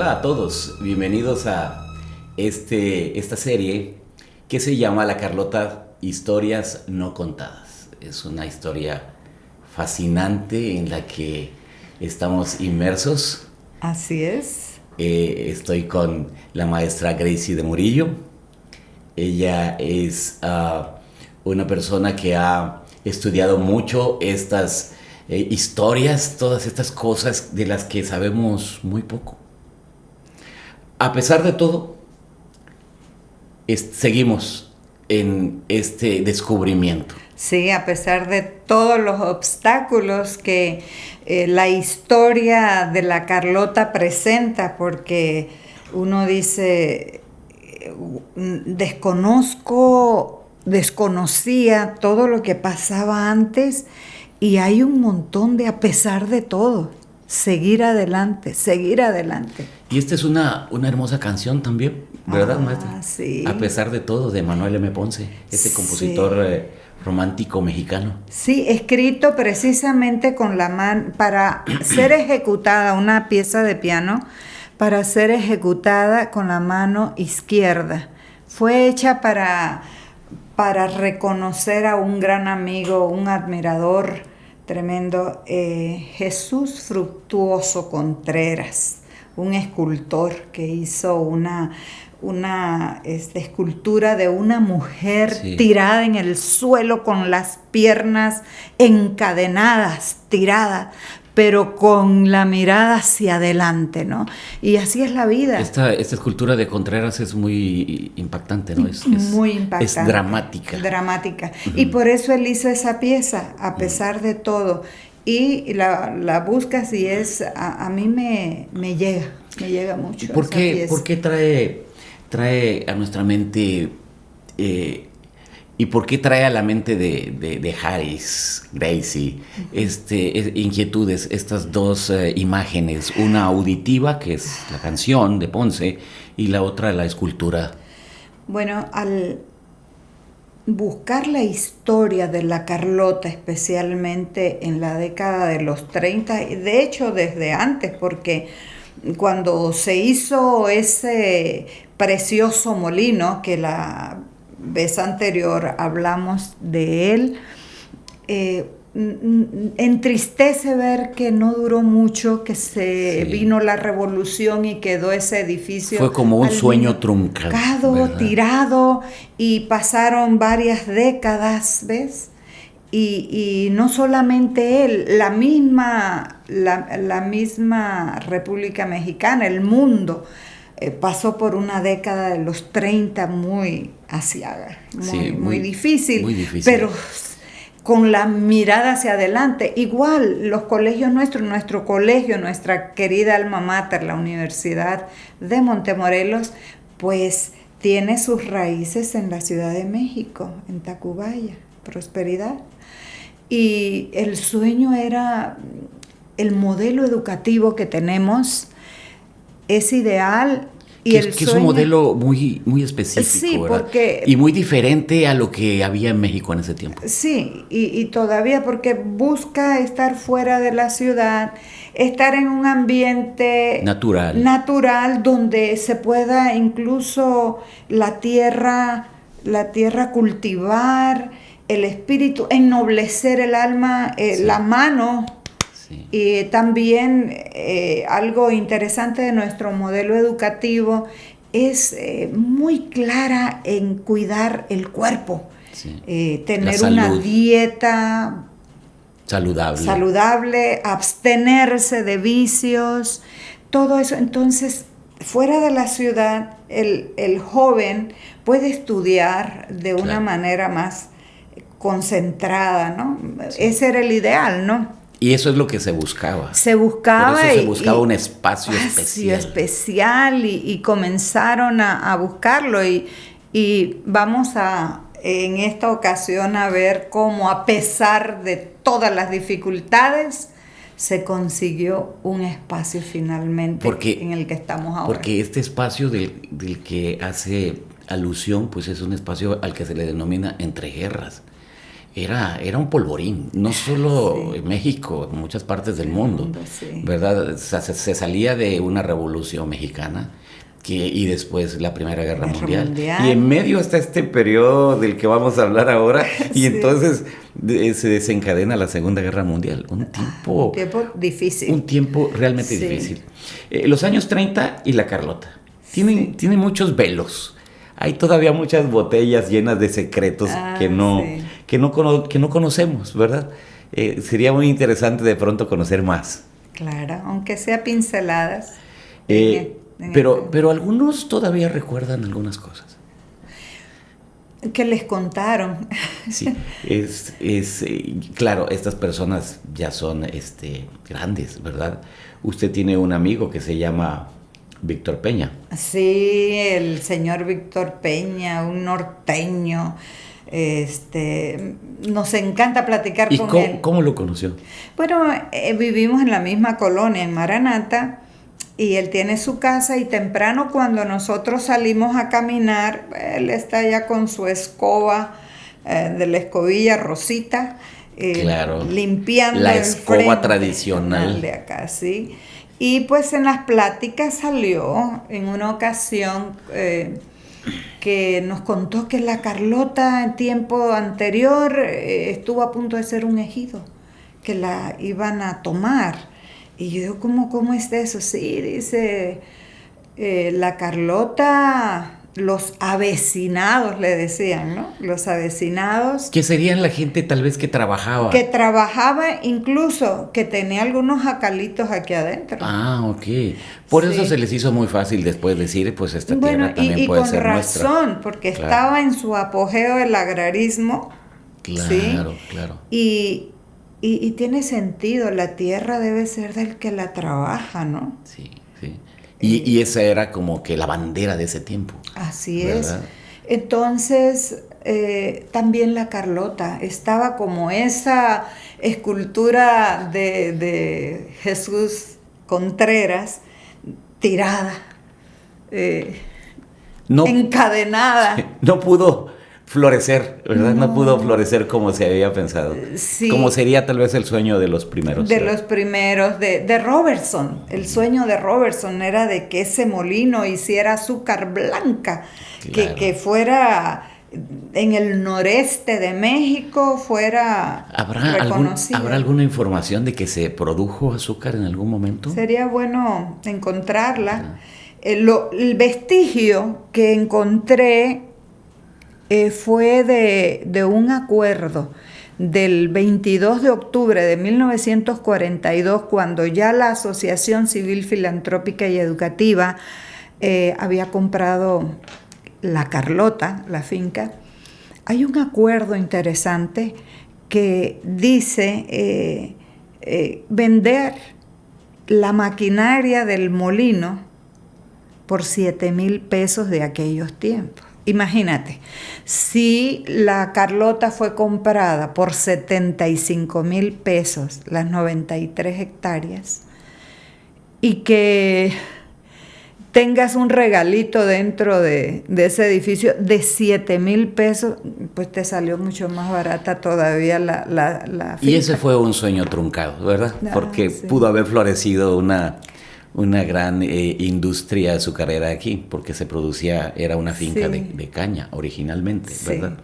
Hola a todos, bienvenidos a este, esta serie que se llama La Carlota Historias no contadas. Es una historia fascinante en la que estamos inmersos. Así es. Eh, estoy con la maestra Gracie de Murillo. Ella es ah, una persona que ha estudiado mucho estas eh, historias, todas estas cosas de las que sabemos muy poco. A pesar de todo, seguimos en este descubrimiento. Sí, a pesar de todos los obstáculos que eh, la historia de la Carlota presenta, porque uno dice, desconozco, desconocía todo lo que pasaba antes y hay un montón de a pesar de todo seguir adelante, seguir adelante. Y esta es una, una hermosa canción también, ¿verdad, ah, maestra? Sí. A pesar de todo, de Manuel M. Ponce, este compositor eh, romántico mexicano. Sí, escrito precisamente con la mano, para ser ejecutada, una pieza de piano, para ser ejecutada con la mano izquierda. Fue hecha para, para reconocer a un gran amigo, un admirador tremendo, eh, Jesús Fructuoso Contreras, un escultor que hizo una, una este, escultura de una mujer tirada en el suelo con las piernas encadenadas, tiradas, pero con la mirada hacia adelante, ¿no? Y así es la vida. Esta, esta escultura de Contreras es muy impactante, ¿no? Es, muy impactante. Es dramática. Dramática. Y por eso él hizo esa pieza, a pesar de todo. Y la, la buscas y es, a, mí me, me, llega, me llega mucho. ¿Por, qué, ¿por qué trae, trae a nuestra mente... Eh, ¿Y por qué trae a la mente de, de, Harris, Gracie, este, inquietudes, estas dos eh, imágenes? Una auditiva, que es la canción de Ponce, y la otra la escultura. Bueno, al buscar la historia de la Carlota, especialmente en la década de los 30, de hecho desde antes, porque cuando se hizo ese precioso molino que la vez anterior hablamos de él. Eh, entristece ver que no duró mucho, que se vino la revolución y quedó ese edificio. Fue como un sueño truncado. tirado, y pasaron varias décadas, ¿ves? Y, no solamente él, la misma, la misma República Mexicana, el mundo eh, pasó por una década de los 30 muy asiaga, muy, difícil, pero con la mirada hacia adelante. Igual los colegios nuestros, nuestro colegio, nuestra querida alma mater, la Universidad de Montemorelos, pues tiene sus raíces en la Ciudad de México, en Tacubaya, prosperidad. Y el sueño era el modelo educativo que tenemos es ideal. Y que, el que es un modelo muy, muy específico, porque, y muy diferente a lo que había en México en ese tiempo. Sí, y, todavía porque busca estar fuera de la ciudad, estar en un ambiente natural, natural donde se pueda incluso la tierra, la tierra cultivar, el espíritu, ennoblecer el alma, eh, la mano y también eh, algo interesante de nuestro modelo educativo es eh, muy clara en cuidar el cuerpo, eh, tener una dieta saludable. saludable, abstenerse de vicios, todo eso. Entonces, fuera de la ciudad, el, joven puede estudiar de una manera más concentrada, ¿no? Ese era el ideal, ¿no? Y eso es lo que se buscaba. Se buscaba. se buscaba un espacio, especial. especial y, comenzaron a, buscarlo. Y, vamos a, en esta ocasión, a ver cómo, a pesar de todas las dificultades, se consiguió un espacio finalmente en el que estamos ahora. Porque este espacio del, del que hace alusión, pues es un espacio al que se le denomina entre guerras era, era un polvorín, no solo en México, en muchas partes del mundo, ¿verdad? se, salía de una revolución mexicana que, y después la Primera Guerra, Mundial. Y en medio está este periodo del que vamos a hablar ahora, y entonces se desencadena la Segunda Guerra Mundial. Un ah, tiempo, un tiempo difícil. Un tiempo realmente difícil. Eh, los años 30 y la Carlota. Tienen, tienen muchos velos hay todavía muchas botellas llenas de secretos ah, que, no, que, no que no conocemos, ¿verdad? Eh, sería muy interesante de pronto conocer más. Claro, aunque sea pinceladas. Eh, pero, pero algunos todavía recuerdan algunas cosas. Que les contaron. Sí, es, es eh, claro, estas personas ya son este, grandes, ¿verdad? Usted tiene un amigo que se llama Víctor Peña. Sí, el señor Víctor Peña, un norteño. Este, nos encanta platicar con cómo, él. ¿Cómo lo conoció? Bueno, eh, vivimos en la misma colonia, en Maranata, y él tiene su casa y temprano cuando nosotros salimos a caminar, él está ya con su escoba eh, de la escobilla rosita, eh, claro, limpiando la escoba tradicional de acá, sí. Y pues en las pláticas salió en una ocasión eh, que nos contó que la Carlota en tiempo anterior eh, estuvo a punto de ser un ejido, que la iban a tomar. Y yo digo, ¿cómo, cómo es eso? Sí, dice, eh, la Carlota los avecinados, le decían, ¿no? Los avecinados. Que serían la gente tal vez que trabajaba. Que trabajaba incluso, que tenía algunos acalitos aquí adentro. Ah, ok. Por eso se les hizo muy fácil después decir, pues esta tierra también puede ser nuestra. con razón, porque estaba en su apogeo el agrarismo. Claro, claro. Y, y, y tiene sentido, la tierra debe ser del que la trabaja, ¿no? Sí, Y, esa era como que la bandera de ese tiempo. Así es. Entonces, eh, también la Carlota estaba como esa escultura de, Jesús Contreras tirada, eh, encadenada. No pudo florecer, ¿verdad? No. pudo florecer como se había pensado. Sí. Como sería tal vez el sueño de los primeros. De los primeros, de, de, Robertson. El sueño de Robertson era de que ese molino hiciera azúcar blanca, que, que, fuera en el noreste de México, fuera ¿Habrá, ¿Habrá alguna información de que se produjo azúcar en algún momento? Sería bueno encontrarla. El, el vestigio que encontré eh, fue de, un acuerdo del 22 de octubre de 1942, cuando ya la Asociación Civil Filantrópica y Educativa eh, había comprado la Carlota, la finca, hay un acuerdo interesante que dice eh, vender la maquinaria del molino por 7 mil pesos de aquellos tiempos. Imagínate, si la Carlota fue comprada por 75 mil pesos, las 93 hectáreas, y que tengas un regalito dentro de, ese edificio de 7 mil pesos, pues te salió mucho más barata todavía la, la, Y ese fue un sueño truncado, ¿verdad? Ah, Porque pudo haber florecido una una gran eh, industria azucarera aquí, porque se producía, era una finca de, caña originalmente, ¿verdad?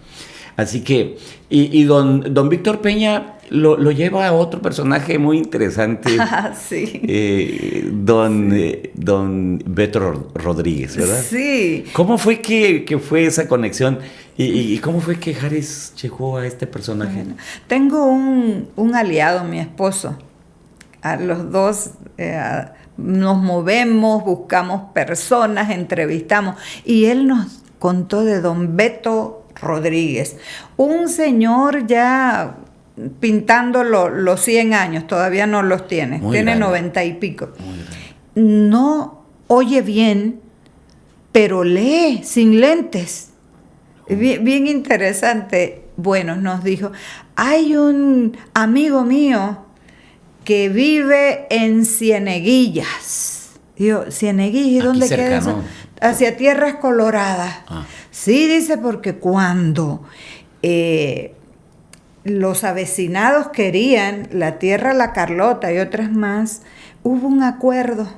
Así que, y, don, don Víctor Peña lo, lleva a otro personaje muy interesante, ah, sí. Eh, don, eh, don Beto Rodríguez, ¿verdad? Sí. ¿Cómo fue que, fue esa conexión? ¿Y, cómo fue que Harris llegó a este personaje? tengo un, un, aliado, mi esposo. A los dos nos movemos, buscamos personas, entrevistamos. Y él nos contó de don Beto Rodríguez, un señor ya pintando los 100 años, todavía no los tiene, tiene 90 y pico. No oye bien, pero lee sin lentes. Bien, bien interesante. Bueno, nos dijo, hay un amigo mío que vive en Cieneguillas. Digo, Cieneguillas, ¿y dónde queda eso? Hacia Tierras Coloradas. Ah. Sí, dice, porque cuando eh, los avecinados querían la tierra La Carlota y otras más, hubo un acuerdo.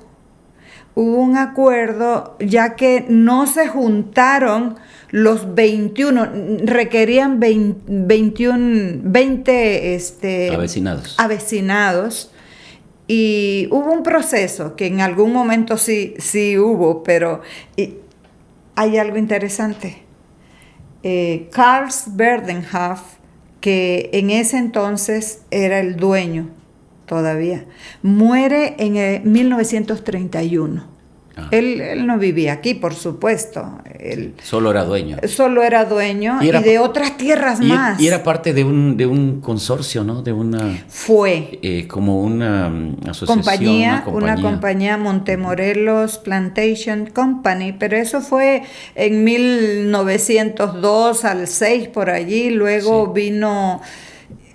Hubo un acuerdo ya que no se juntaron los 21, requerían 21, 20 este, avecinados. avecinados y hubo un proceso que en algún momento sí, sí hubo, pero hay algo interesante. Eh, Karl Berdenhoff, que en ese entonces era el dueño todavía, muere en 1931. Ah. Él, no vivía aquí, por supuesto. Él, solo era dueño. Solo era dueño y, de otras tierras más. Y era parte de un, de un consorcio, ¿no? De una... Fue. Eh, como una mm, asociación. Compañía, una compañía, Montemorelos Plantation Company, pero eso fue en 1902 al 6 por allí, luego vino...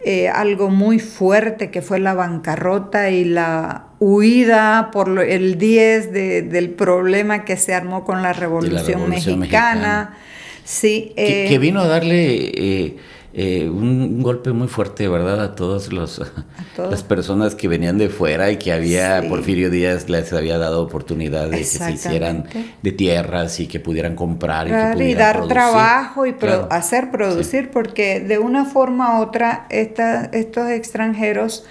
Eh, algo muy fuerte que fue la bancarrota y la huida por el 10 del problema que se armó con la Revolución, Mexicana. Sí, que, eh, vino a darle eh, eh, un, golpe muy fuerte, ¿verdad? A todas las personas que venían de fuera y que había, Porfirio Díaz les había dado oportunidad de que se hicieran de tierras y que pudieran comprar y, dar trabajo y hacer producir, porque de una forma u otra estos extranjeros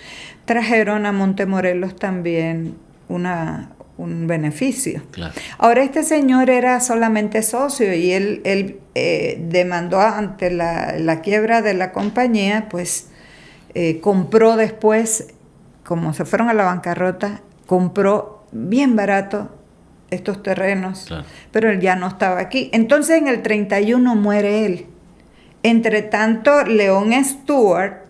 trajeron a Montemorelos también una, un beneficio. Ahora este señor era solamente socio y él, él eh, demandó ante la, quiebra de la compañía, pues eh, compró después, como se fueron a la bancarrota, compró bien barato estos terrenos, pero él ya no estaba aquí. Entonces en el 31 muere él. Entre tanto, León Stewart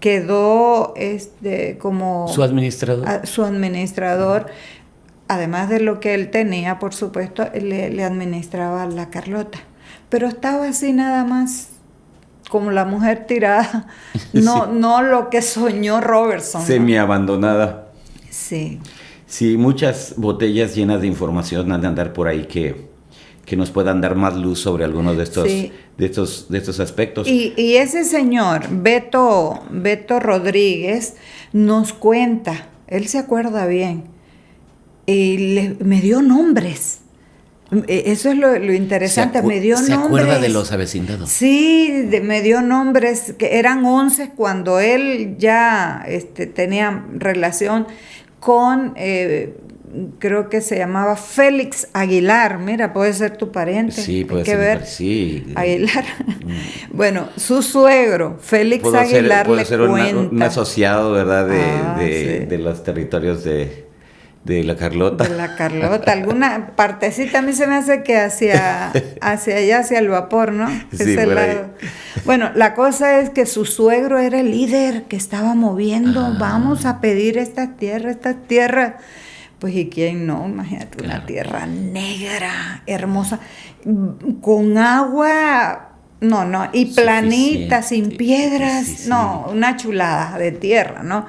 quedó este, como... Su administrador. su administrador. Además de lo que él tenía, por supuesto, le, le administraba la Carlota. Pero estaba así nada más como la mujer tirada, no, no lo que soñó Robertson. Semi abandonada. Sí. Sí, muchas botellas llenas de información han de andar por ahí que, que nos puedan dar más luz sobre algunos de estos, de estos, de estos aspectos. Y, ese señor, Beto, Beto Rodríguez, nos cuenta, él se acuerda bien, y me dio nombres. E, eso es lo, interesante, me dio nombres. ¿Se acuerda de los avecindados? Sí, me dio nombres, que eran 11 cuando él ya este, tenía relación con eh, creo que se llamaba Félix Aguilar, mira, puede ser tu pariente. Sí, puede ser. Ver. Sí. Aguilar. Mm. bueno, su suegro, Félix Aguilar, ser, ser un asociado, ¿verdad?, de, ah, de, los territorios de, de la Carlota. De la Carlota. Alguna partecita a mí se me hace que hacia, hacia allá, hacia el vapor, ¿no? Sí, Bueno, la cosa es que su suegro era el líder que estaba moviendo. Ah. Vamos a pedir esta tierra, esta tierra pues y quién no, imagínate, una tierra negra, hermosa, con agua, no, no, y planita, sin piedras, no, una chulada de tierra, ¿no?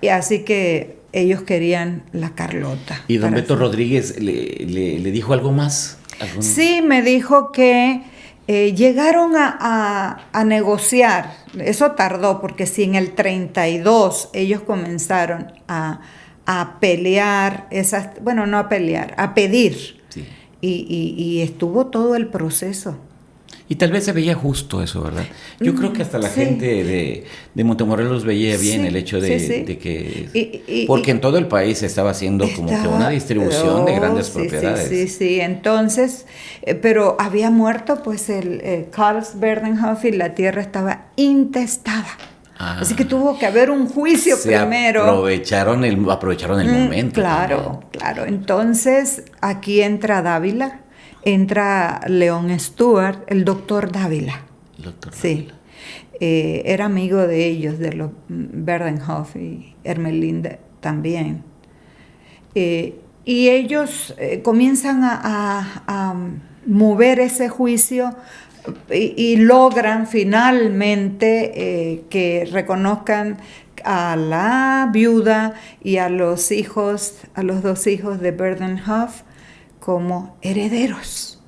Y así que ellos querían la Carlota. ¿Y don Beto Rodríguez le, dijo algo más? Sí, me dijo que eh, llegaron a, a, negociar, eso tardó, porque si en el 32 ellos comenzaron a a pelear, esas, bueno, no a pelear, a pedir. Y, estuvo todo el proceso. Y tal vez se veía justo eso, ¿verdad? Yo creo que hasta la gente de, de, Montemorelos veía bien el hecho de, que... porque en todo el país se estaba haciendo como que una distribución de grandes propiedades. Sí, sí, Entonces, eh, pero había muerto pues el eh, Karl Berdenhoff y la tierra estaba intestada. Así que tuvo que haber un juicio primero. Aprovecharon el, aprovecharon el mm, momento. Claro, claro. Entonces aquí entra Dávila, entra León Stewart, el doctor Dávila. doctor sí. Eh, era amigo de ellos, de los Berdenhoff y Hermelinde también. Eh, y ellos eh, comienzan a mover ese juicio y, logran finalmente que reconozcan a la viuda y a los hijos, a los dos hijos de Berdenhoff como herederos.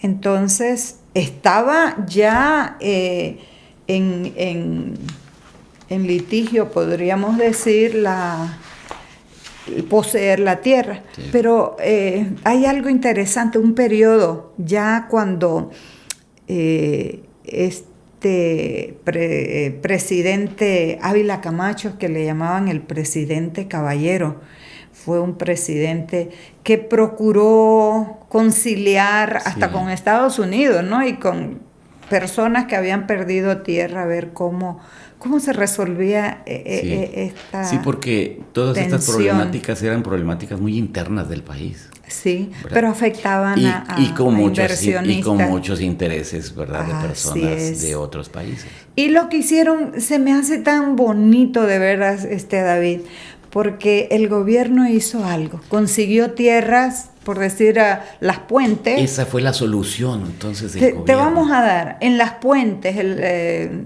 Entonces estaba ya eh, en, en, litigio, podríamos decir, la poseer la tierra. Pero eh, hay algo interesante, un periodo ya cuando eh, este presidente Ávila Camacho, que le llamaban el presidente caballero, fue un presidente que procuró conciliar hasta con Estados Unidos, ¿no? Y con personas que habían perdido tierra, a ver cómo, cómo se resolvía eh, eh, sí. Eh, esta Sí, porque todas estas problemáticas eran problemáticas muy internas del país. Sí, pero afectaban y, a, y, con a muchos, y con muchos intereses, ¿verdad? De personas de otros países. Y lo que hicieron se me hace tan bonito de veras, este David, porque el gobierno hizo algo, consiguió tierras, por decir, a las puentes. Esa fue la solución, entonces, del Te, te gobierno. vamos a dar en las puentes, el, eh,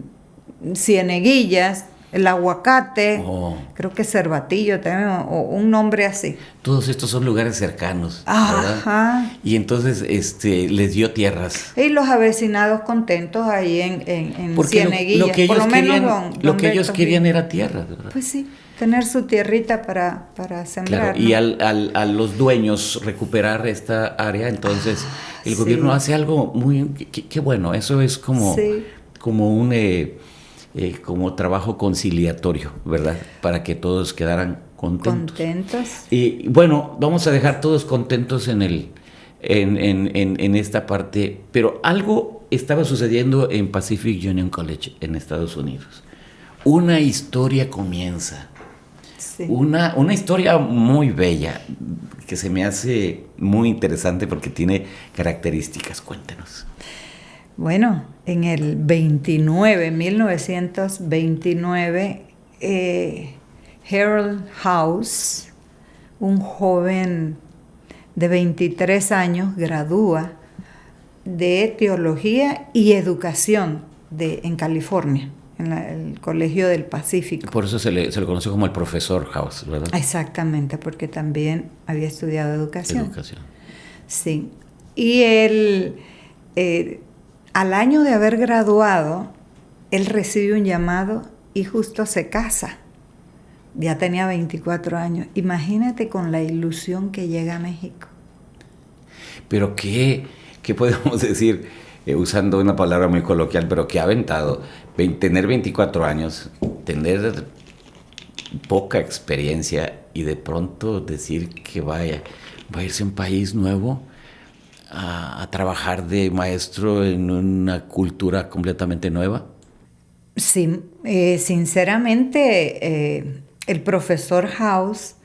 Cieneguillas, el aguacate, Oh. creo que Cervatillo también, o, un nombre así. Todos estos son lugares cercanos, Ajá. ¿verdad? Y entonces este, les dio tierras. Y los avecinados contentos ahí en, en, en Porque lo, Cieneguillas. lo que por ellos lo menos querían, don- lo don que ellos querían era tierra, ¿verdad? Pues sí, tener su tierrita para, para sembrar. Claro, y ¿no? al, al- a los dueños recuperar esta área, entonces el sí. gobierno hace algo muy... Qué, qué bueno, eso es como, Sí. como un eh, eh, como trabajo conciliatorio, ¿verdad? Para que todos quedaran contentos. Contentos. Y bueno, vamos a dejar todos contentos en, el, en, en- en- en esta parte, pero algo estaba sucediendo en Pacific Union College en Estados Unidos. Una historia comienza. Sí. Una, una historia muy bella que se me hace muy interesante porque tiene características. Cuéntenos. Bueno, en el 29, 1929, eh, Harold House, un joven de 23 años, gradúa de teología y educación de, en California, en la- el Colegio del Pacífico. Por eso se le, se le conoce como el profesor House, ¿verdad? Exactamente, porque también había estudiado educación. Educación. Sí. Y él, eh, al año de haber graduado, él recibe un llamado y justo se casa. Ya tenía 24 años. Imagínate con la ilusión que llega a México. Pero qué, qué podemos decir, eh, usando una palabra muy coloquial, pero que ha aventado, tener 24 años, tener poca experiencia y de pronto decir que vaya, va a irse a un país nuevo a, trabajar de maestro en una cultura completamente nueva. Sí, eh, sinceramente, eh, el profesor House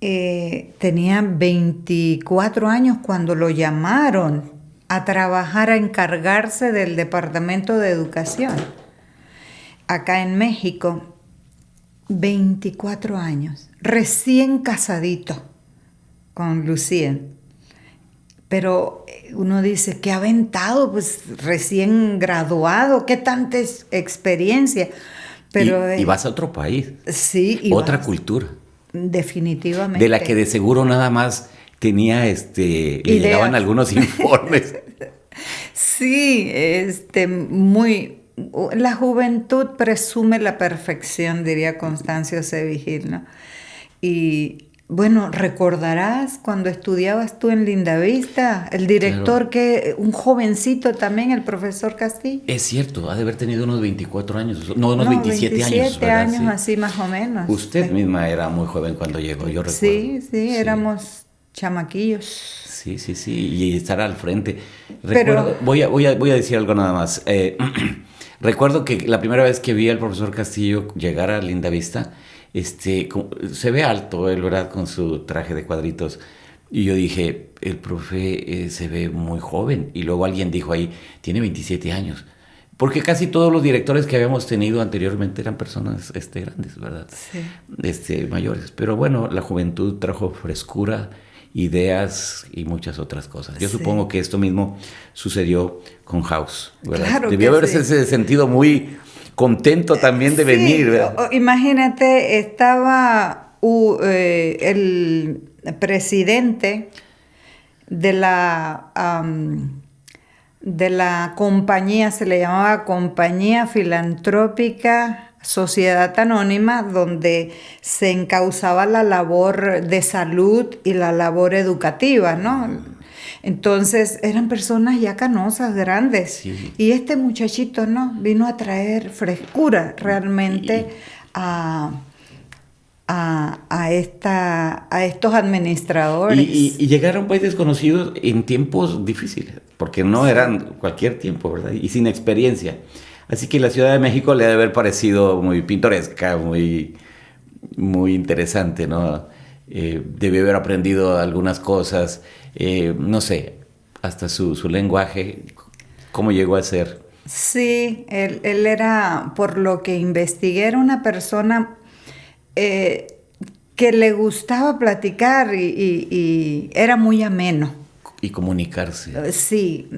eh, tenía 24 años cuando lo llamaron a trabajar, a encargarse del Departamento de Educación. Acá en México, 24 años, recién casadito con Lucía. Pero eh, uno dice, ¿qué aventado? Pues recién graduado, ¿qué tanta experiencia? Pero y, y eh, vas a otro país, sí, y otra vas- cultura, Definitivamente. de la que de seguro nada más tenía, este, le Idea. llegaban algunos informes. Sí, este, muy. La juventud presume la perfección, diría Constancio C. Vigil, ¿no? Y bueno, recordarás cuando estudiabas tú en Lindavista, el director que, un jovencito también, el profesor Castillo. Es cierto, ha de haber tenido unos 24 años, no, unos No, 27, años. ¿verdad? años, Sí. así más o menos. Usted Sí. misma era muy joven cuando llegó, yo recuerdo. Sí, sí, éramos chamaquillos. Sí, sí, sí, y estar al frente. Pero- Recuerdo, voy, a, voy, a, voy a decir algo nada más. Eh, recuerdo que la primera vez que vi al profesor Castillo llegar a Linda Vista, este, se ve alto, él, ¿verdad? Con su traje de cuadritos. Y yo dije, el profe eh, se ve muy joven. Y luego alguien dijo ahí, tiene 27 años. Porque casi todos los directores que habíamos tenido anteriormente eran personas este, grandes, ¿verdad? Sí. este, mayores. Pero bueno, la juventud trajo frescura, ideas y muchas otras cosas. Yo Sí. supongo que esto mismo sucedió con House. ¿verdad? Claro Debió haberse sí. sentido muy contento también de Sí, venir. imagínate, estaba eh, el presidente de la de la compañía, se le llamaba Compañía Filantrópica Sociedad Anónima, donde se encauzaba la labor de salud y la labor educativa, ¿no? Entonces eran personas ya canosas, grandes. Y este muchachito, ¿no? Vino a traer frescura realmente a, a, esta, a estos administradores. Y, y, llegar a un país desconocido en tiempos difíciles, porque no eran cualquier tiempo, ¿verdad? Y sin experiencia. Así que la Ciudad de México le debe haber parecido muy pintoresca, muy, muy interesante, ¿no? Eh, debió haber aprendido algunas cosas, eh, no sé, hasta su, lenguaje, cómo llegó a ser. Sí, él, era, por lo que investigué, era una persona eh, que le gustaba platicar y, era muy ameno. Y comunicarse. Sí,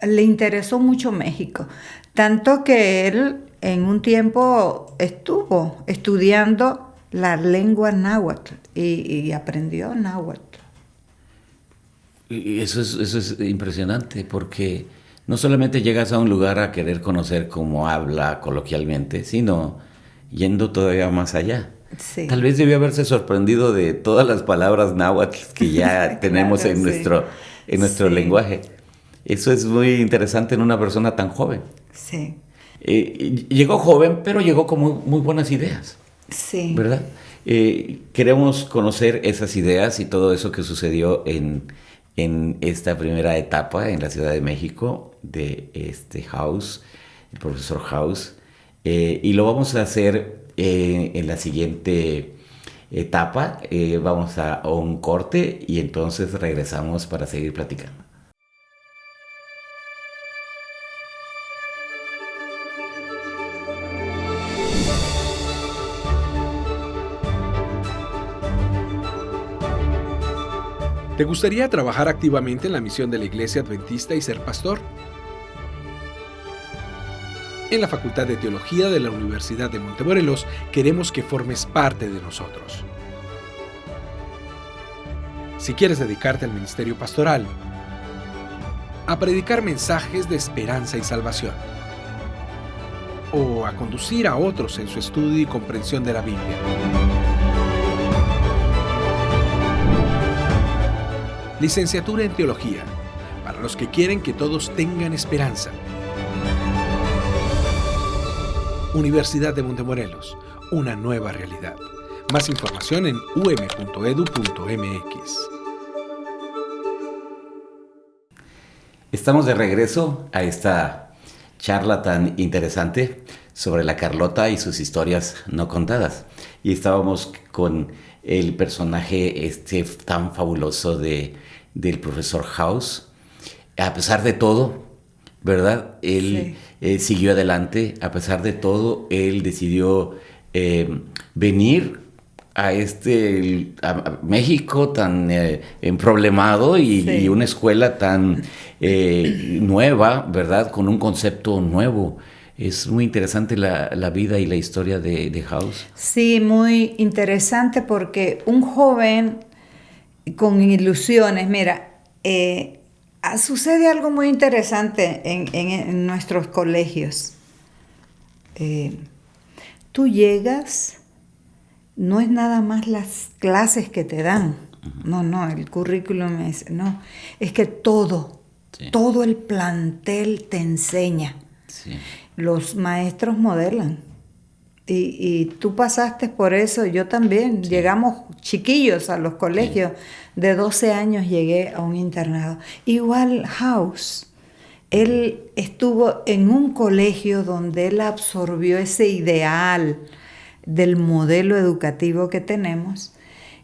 le interesó mucho México. Tanto que él en un tiempo estuvo estudiando la lengua náhuatl y, aprendió náhuatl. Y eso es, eso es impresionante porque no solamente llegas a un lugar a querer conocer cómo habla coloquialmente, sino yendo todavía más allá. Tal vez debió haberse sorprendido de todas las palabras náhuatl que ya tenemos en nuestro, en nuestro lenguaje. Eso es muy interesante en una persona tan joven. Sí. Eh, llegó joven, pero llegó con muy, buenas ideas. Sí. ¿Verdad? Eh, queremos conocer esas ideas y todo eso que sucedió en, esta primera etapa en la Ciudad de México de este House, el profesor House. Eh, y lo vamos a hacer en la siguiente etapa. vamos a un corte y entonces regresamos para seguir platicando. ¿Te gustaría trabajar activamente en la misión de la Iglesia Adventista y ser pastor? En la Facultad de Teología de la Universidad de Montemorelos queremos que formes parte de nosotros. Si quieres dedicarte al ministerio pastoral, a predicar mensajes de esperanza y salvación, o a conducir a otros en su estudio y comprensión de la Biblia, Licenciatura en Teología, para los que quieren que todos tengan esperanza. Universidad de Montemorelos, una nueva realidad. Más información en um.edu.mx. Estamos de regreso a esta charla tan interesante sobre la Carlota y sus historias no contadas. Y estábamos con el personaje este tan fabuloso de del profesor House. A pesar de todo, ¿verdad? Él eh, siguió adelante, a pesar de todo, él decidió eh, venir a este México tan eh, problemado y, una escuela tan nueva, ¿verdad? Con un concepto nuevo. Es muy interesante la, vida y la historia de, de, House. Sí, muy interesante porque un joven con ilusiones. Mira, eh, ah, sucede algo muy interesante en, nuestros colegios. Eh, tú llegas, no es nada más las clases que te dan. No, no, el currículum es, no, es que todo, todo el plantel te enseña. Los maestros modelan. Y, tú pasaste por eso, yo también. Llegamos chiquillos a los colegios. De 12 años llegué a un internado. Igual House. Él estuvo en un colegio donde él absorbió ese ideal del modelo educativo que tenemos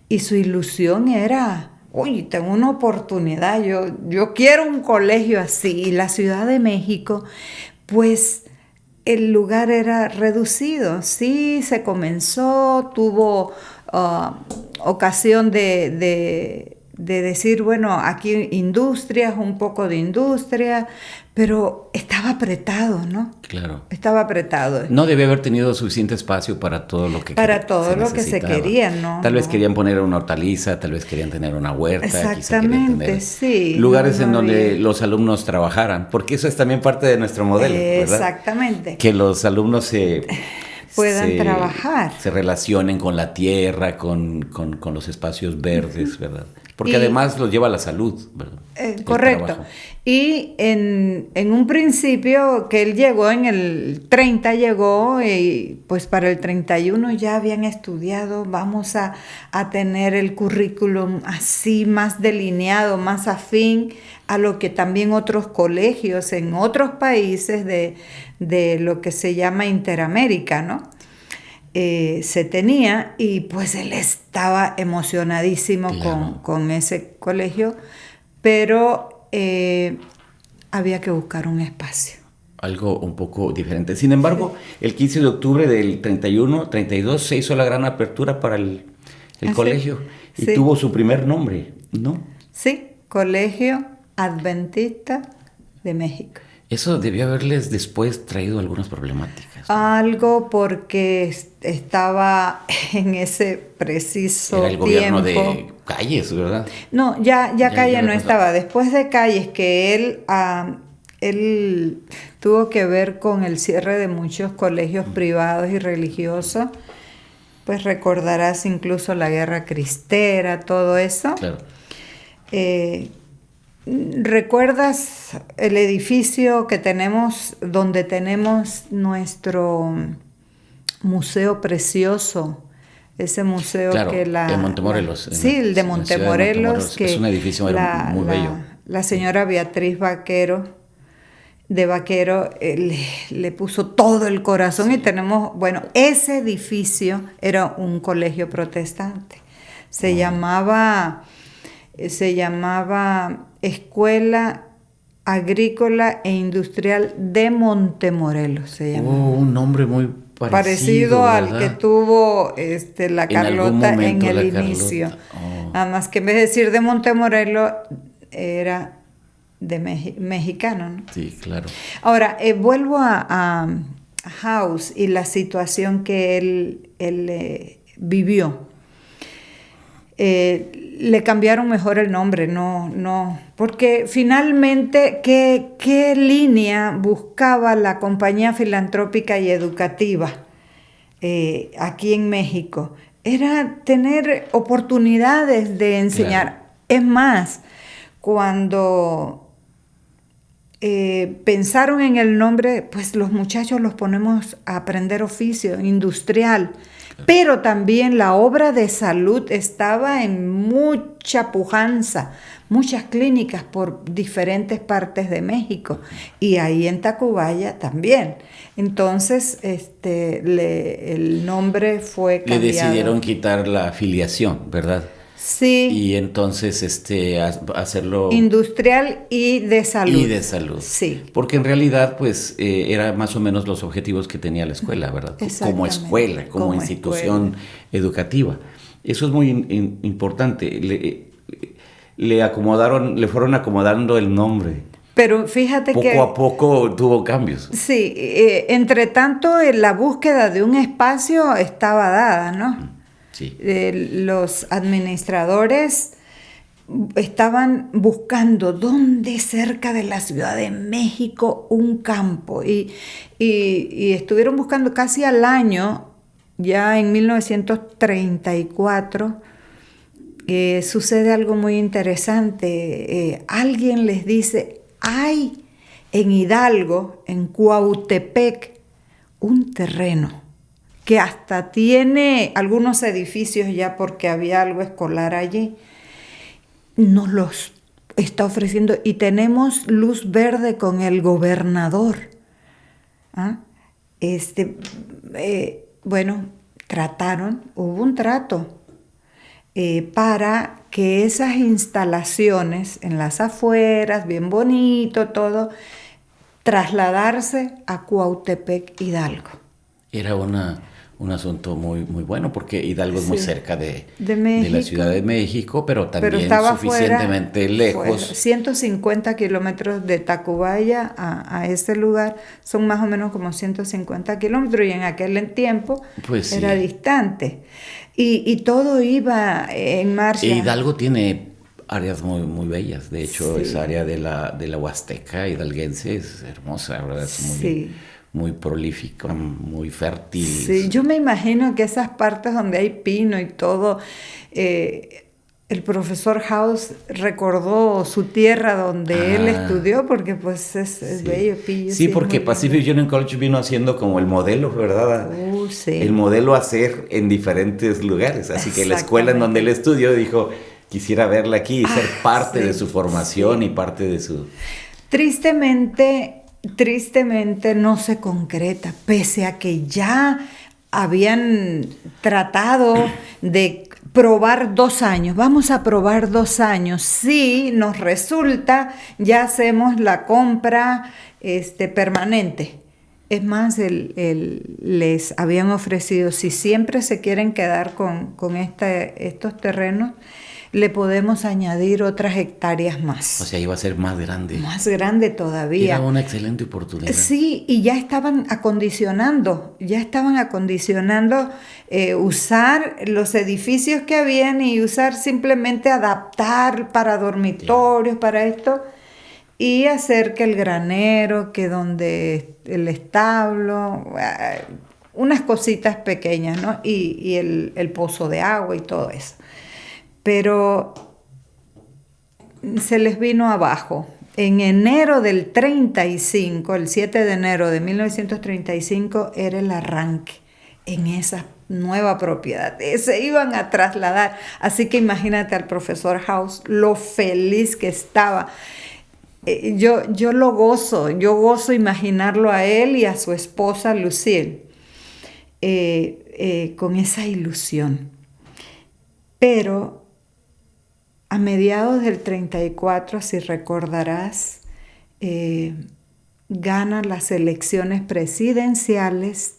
y su ilusión era, oye, tengo una oportunidad, yo, yo quiero un colegio así. Y la Ciudad de México, pues el lugar era reducido. Sí, se comenzó, tuvo uh, ocasión de, de decir, bueno, aquí industrias, un poco de industria, pero estaba apretado, ¿no? Claro. Estaba apretado. No debe haber tenido suficiente espacio para todo lo que Para todo lo que se quería, ¿no? Tal vez querían poner una hortaliza, tal vez querían tener una huerta. Exactamente, sí. Lugares en donde los alumnos trabajaran, porque eso es también parte de nuestro modelo, ¿verdad? Exactamente. Que los alumnos se puedan trabajar. Se relacionen con la tierra, con, con, los espacios verdes, ¿verdad? Porque además los lleva a la salud, ¿verdad? Eh, correcto. Y en, en, un principio que él llegó, en el 30 llegó, y pues para el 31 ya habían estudiado, vamos a, a tener el currículum así más delineado, más afín a lo que también otros colegios en otros países de, de lo que se llama Interamérica, ¿no? Eh, se tenía y pues él estaba emocionadísimo con, ese colegio, pero eh, había que buscar un espacio. Algo un poco diferente. Sin embargo, el 15 de octubre del 31, 32 se hizo la gran apertura para el, el ah, colegio y tuvo su primer nombre, ¿no? Sí, Colegio Adventista de México. Eso debió haberles después traído algunas problemáticas. Algo porque estaba en ese preciso Era el gobierno de Calles, ¿verdad? No, ya, ya, Calles no estaba. Después de Calles, que él, ah, él tuvo que ver con el cierre de muchos colegios privados y religiosos, pues recordarás incluso la guerra cristera, todo eso. Claro. Eh, ¿Recuerdas el edificio que tenemos donde tenemos nuestro museo precioso? Ese museo que la... De Montemorelos. sí, el de Montemorelos. que es un edificio muy bello. La señora Beatriz Vaquero, de Vaquero, eh, le, puso todo el corazón y tenemos, bueno, ese edificio era un colegio protestante. Se llamaba, se llamaba Escuela Agrícola e Industrial de Montemorelos se llama. Oh, un nombre muy parecido, parecido al que tuvo este, la Carlota en, el inicio. Oh. Nada más que en vez de decir de Montemorelos era de mexicano. ¿no? Sí, claro. Ahora, eh, vuelvo a, House y la situación que él, él eh, vivió. Eh, le cambiaron mejor el nombre, no, no, porque finalmente, ¿qué, ¿qué, línea buscaba la compañía filantrópica y educativa eh, aquí en México? Era tener oportunidades de enseñar. Es más, cuando eh, pensaron en el nombre, pues los muchachos los ponemos a aprender oficio industrial pero también la obra de salud estaba en mucha pujanza, muchas clínicas por diferentes partes de México y ahí en Tacubaya también. Entonces, este, el nombre fue cambiado. Le decidieron quitar la afiliación, ¿verdad? Sí. Y entonces este hacerlo industrial y de salud. Y de salud. Sí. Porque en realidad pues eh, era más o menos los objetivos que tenía la escuela, ¿verdad? Como escuela, como, institución educativa. Eso es muy importante. Le, le acomodaron, le fueron acomodando el nombre. Pero fíjate que... Poco a poco tuvo cambios. Sí, eh, entre tanto la búsqueda de un espacio estaba dada, ¿no? Los administradores estaban buscando dónde cerca de la Ciudad de México un campo y, estuvieron buscando casi al año, ya en 1934, eh, sucede algo muy interesante. Eh, alguien les dice, hay en Hidalgo, en Cuautepec, un terreno que hasta tiene algunos edificios ya porque había algo escolar allí, nos los está ofreciendo y tenemos luz verde con el gobernador. ¿Ah? Este, eh, bueno, trataron, hubo un trato eh, para que esas instalaciones en las afueras, bien bonito todo, trasladarse a Cuautepec Hidalgo. Era una un asunto muy, muy bueno, porque Hidalgo es muy cerca de, De de la. Ciudad de México, pero también pero suficientemente fuera, lejos. fuera. 150 kilómetros de Tacubaya a, a ese lugar son más o menos como 150 kilómetros y en aquel tiempo Pues sí. era distante. Y, y todo iba en marcha. Hidalgo tiene áreas muy, muy bellas. De hecho, Sí. esa área de la, de la Huasteca hidalguense es hermosa, ¿verdad? Es muy, Sí. Muy prolífica, muy fértil. Sí, yo me imagino que esas partes donde hay pino y todo, eh, el profesor House recordó su tierra donde él Ah. estudió, porque pues es, es Sí. bello, pillo. Sí, porque Pacific lindo. Union College vino haciendo como el modelo, ¿verdad? Uh, sí. El modelo a hacer en diferentes lugares. Así que la escuela en donde él estudió dijo, quisiera verla aquí y ser Ah, parte de su formación y parte de su... Tristemente, tristemente no se concreta, pese a que ya habían tratado de probar dos años. Vamos a probar dos años. Si nos resulta, ya hacemos la compra este, permanente. Es más, el- el- les habían ofrecido, si siempre se quieren quedar con, con estos terrenos, le podemos añadir otras hectáreas más. O sea, iba a ser más grande. Más grande todavía. Era una excelente oportunidad. Sí, y ya estaban acondicionando, ya estaban acondicionando eh, usar los edificios que habían y usar simplemente adaptar para dormitorios, para esto, y hacer que el granero, que donde el establo, eh, unas cositas pequeñas, ¿no? Y, y el, el pozo de agua y todo eso. Pero se les vino abajo. En enero del 35, el 7 de enero de 1935, era el arranque en esa nueva propiedad. Eh, Se iban a trasladar. Así que imagínate al profesor House lo feliz que estaba. Eh, Yo, yo lo gozo, yo gozo imaginarlo a él y a su esposa Lucille eh, con esa ilusión. Pero a mediados del 34, si recordarás, eh, gana las elecciones presidenciales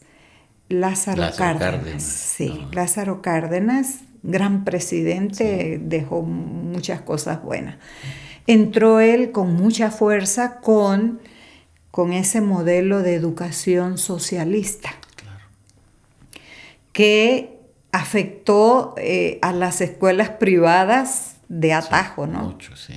Lázaro, Lázaro Cárdenas. Cárdenas, Sí. Lázaro Cárdenas, gran presidente, dejó muchas cosas buenas. Entró él con mucha fuerza con, con ese modelo de educación socialista que afectó eh, a las escuelas privadas de atajo, ¿no? Mucho, sí.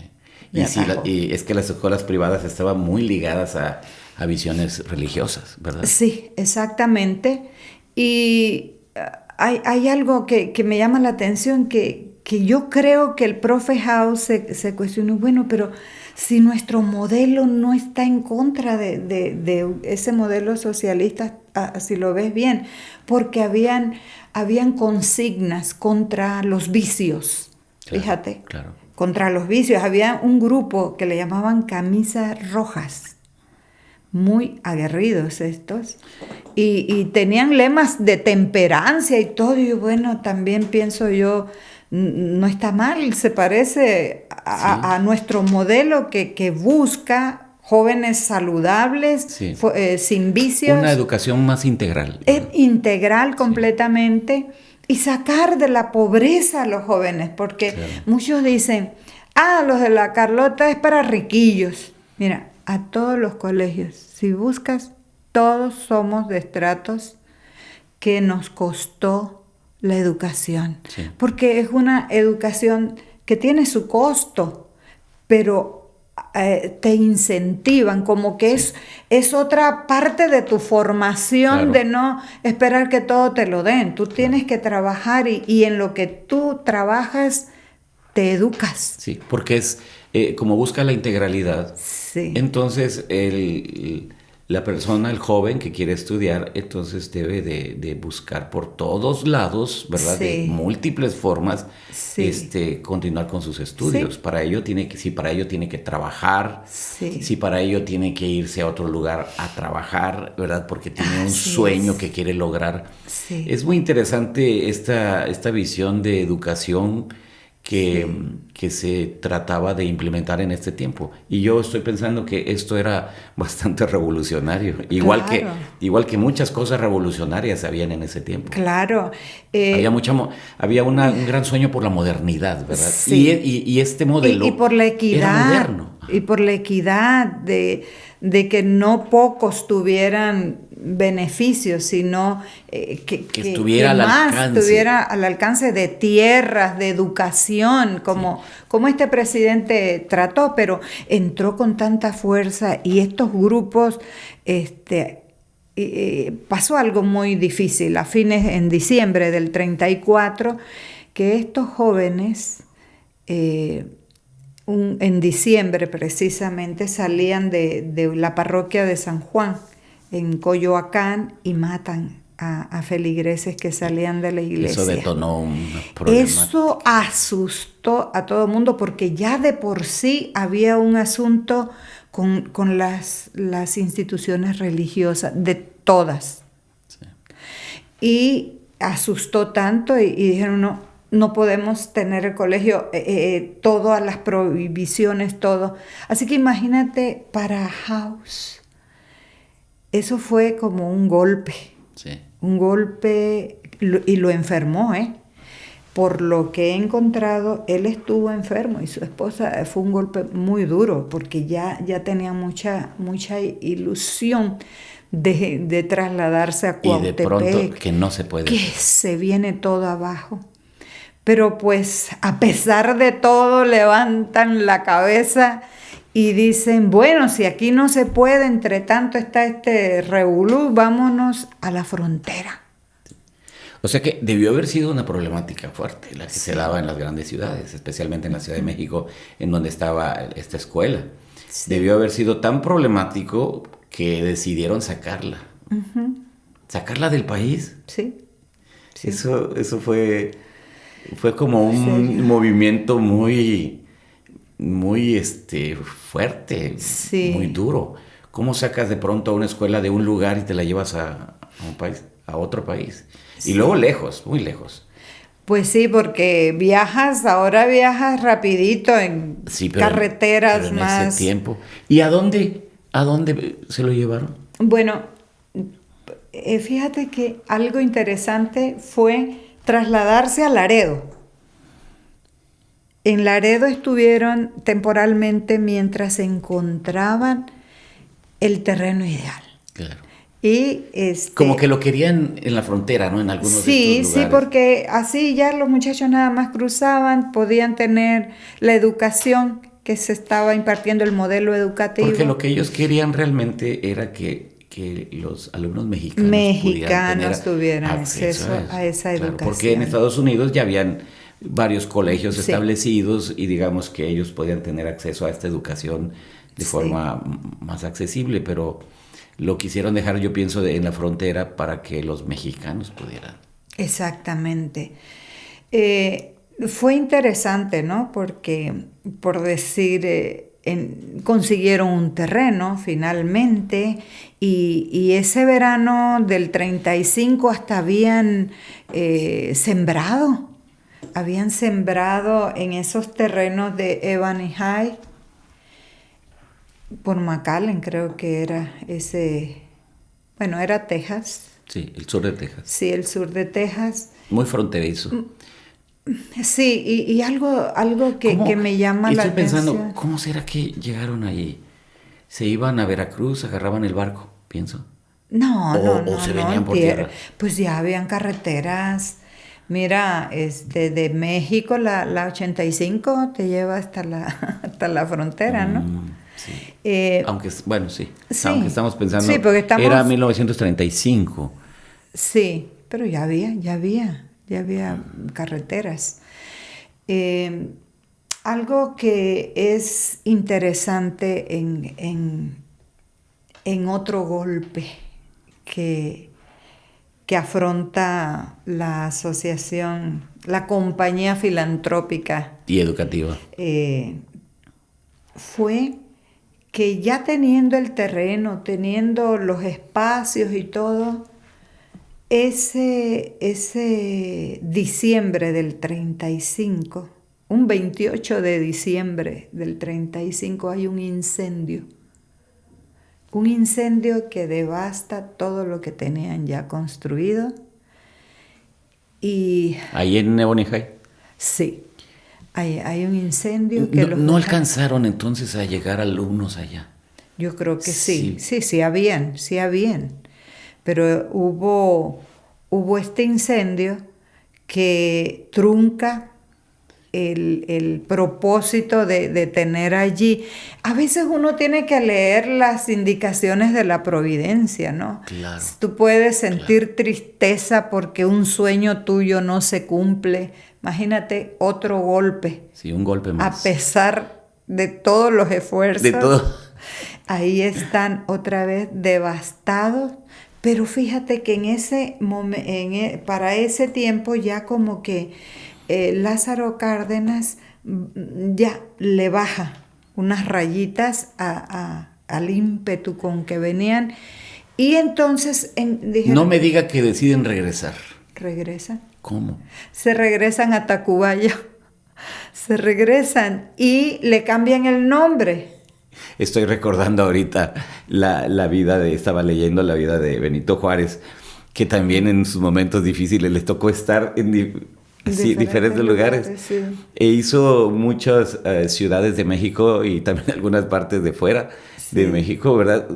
Y, la- y es que las escuelas privadas estaban muy ligadas a, a visiones religiosas, ¿verdad? Sí, exactamente. Y ah, hay, hay algo que, que me llama la atención, que, que yo creo que el profe House se, se cuestionó, bueno, pero si nuestro modelo no está en contra de, de- de ese modelo socialista, ah, si lo ves bien, porque habían, habían consignas contra los vicios, Claro, fíjate Claro. contra los vicios. Había un grupo que le llamaban camisas rojas, muy aguerridos estos, y, y tenían lemas de temperancia y todo. Y bueno, también pienso yo, no está mal, se parece a, Sí. a nuestro modelo que, que busca jóvenes saludables, Sí. eh, sin vicios. Una educación más integral. Es integral completamente y sacar de la pobreza a los jóvenes, porque Claro. muchos dicen, ah, los de la Carlota es para riquillos. Mira, a todos los colegios, si buscas, todos somos de estratos que nos costó la educación, Sí. porque es una educación que tiene su costo, pero eh, te incentivan, como que es, es otra parte de tu formación Claro. de no esperar que todo te lo den. Tú tienes que trabajar y, y en lo que tú trabajas te educas. Sí, porque es eh, como busca la integralidad. Sí. Entonces, el, la persona, el joven que quiere estudiar, entonces debe de, de buscar por todos lados, ¿verdad? De múltiples formas, Sí. este, continuar con sus estudios. Sí. Para ello tiene que, si para ello tiene que trabajar, si para ello tiene que irse a otro lugar a trabajar, ¿verdad? Porque tiene un sueño es. que quiere lograr. Es muy interesante esta, esta visión de educación que, que, se trataba de implementar en este tiempo. Y yo estoy pensando que esto era bastante revolucionario, igual, que, igual que muchas cosas revolucionarias habían en ese tiempo. Claro. Eh, había mucha, había un gran sueño por la modernidad, ¿verdad? Sí. Y, y, este modelo... Y, por la equidad. Y por la equidad de, de que no pocos tuvieran beneficios, sino eh, que, estuviera al más alcance. estuviera al alcance de tierras, de educación, como, como este presidente trató, pero entró con tanta fuerza y estos grupos, este, pasó algo muy difícil a fines en diciembre del 34, que estos jóvenes eh, en diciembre precisamente salían de la parroquia de San Juan en Coyoacán y matan a, feligreses que salían de la iglesia. Eso detonó un problema. Eso asustó a todo el mundo porque ya de por sí había un asunto con, las, las, instituciones religiosas, de todas. Y asustó tanto y, dijeron, no, no podemos tener el colegio, eh, eh, todas las prohibiciones, todo. Así que imagínate para House eso fue como un golpe. Un golpe y lo enfermó, ¿eh? Por lo que he encontrado, él estuvo enfermo y su esposa eh, fue un golpe muy duro porque ya, ya tenía mucha, mucha ilusión de, trasladarse a Cuautepec. Y de pronto que no se puede. Que se viene todo abajo. Pero pues a pesar de todo levantan la cabeza y dicen, bueno, si aquí no se puede, entre tanto está este revolú, vámonos a la frontera. O sea que debió haber sido una problemática fuerte la que se daba en las grandes ciudades, especialmente en la Ciudad de México, en donde estaba esta escuela. Debió haber sido tan problemático que decidieron sacarla. ¿Sacarla del país? Sí. Eso, eso fue, fue como un movimiento muy muy este, fuerte, muy duro. ¿Cómo sacas de pronto a una escuela de un lugar y te la llevas a, un país, a otro país? Y luego lejos, muy lejos. Pues sí, porque viajas, ahora viajas rapidito en carreteras en más. Ese tiempo. ¿Y a dónde, a dónde se lo llevaron? Bueno, eh, fíjate que algo interesante fue trasladarse a Laredo. En Laredo estuvieron temporalmente mientras encontraban el terreno ideal. Claro. Y este, Como que lo querían en la frontera, ¿no? En algunos sí, de estos lugares. Sí, porque así ya los muchachos nada más cruzaban, podían tener la educación que se estaba impartiendo, el modelo educativo. Porque lo que ellos querían realmente era que, que los alumnos mexicanos, mexicanos tuvieran acceso, a, esa educación. porque en Estados Unidos ya habían varios colegios establecidos y digamos que ellos podían tener acceso a esta educación de forma más accesible, pero lo quisieron dejar, yo pienso, en la frontera para que los mexicanos pudieran. Exactamente. Eh, fue interesante, ¿no? Porque, por decir, eh, consiguieron un terreno finalmente y, ese verano del 35 hasta habían eh, sembrado habían sembrado en esos terrenos de Ebony High, por McAllen creo que era ese, bueno, era Texas. Sí, el sur de Texas. Sí, el sur de Texas. Muy fronterizo. Mm, sí, y, algo, algo que, me llama la atención. Estoy pensando, ¿cómo será que llegaron allí? ¿Se iban a Veracruz, agarraban el barco, pienso? No, no, no. O se venían por tierra. Pues ya habían carreteras Mira, este, de México la, la 85 te lleva hasta la, hasta la frontera, ¿no? Mm, sí. Eh, aunque, bueno, sí. Aunque estamos pensando. Sí, porque estamos, era 1935. Sí, pero ya había, ya había, ya había carreteras. Eh, algo que es interesante en, en, en otro golpe que que afronta la asociación, la compañía filantrópica. Y educativa. Eh, fue que ya teniendo el terreno, teniendo los espacios y todo, ese, ese diciembre del 35, un 28 de diciembre del 35 hay un incendio. Un incendio que devasta todo lo que tenían ya construido. Y... Ahí en Nebonijay. Sí. Hay, hay, un incendio que no, no alcanzaron entonces a llegar alumnos allá. Yo creo que sí, sí, sí, sí habían, sí habían. Pero hubo, hubo este incendio que trunca el, propósito de, tener allí. A veces uno tiene que leer las indicaciones de la providencia, ¿no? Claro. Tú puedes sentir tristeza porque un sueño tuyo no se cumple. Imagínate otro golpe. Sí, un golpe más. A pesar de todos los esfuerzos. De todo. Ahí están otra vez devastados. Pero fíjate que en ese e, para ese tiempo ya como que eh, Lázaro Cárdenas mm, ya le baja unas rayitas al ímpetu con que venían. Y entonces No me diga que deciden regresar. ¿Regresan? ¿Cómo? Se regresan a Tacubaya. Se regresan y le cambian el nombre. Estoy recordando ahorita la, la vida de, estaba leyendo la vida de Benito Juárez, que también en sus momentos difíciles les tocó estar en, Sí, diferentes, lugares. E hizo muchas eh, ciudades de México y también algunas partes de fuera de México, ¿verdad?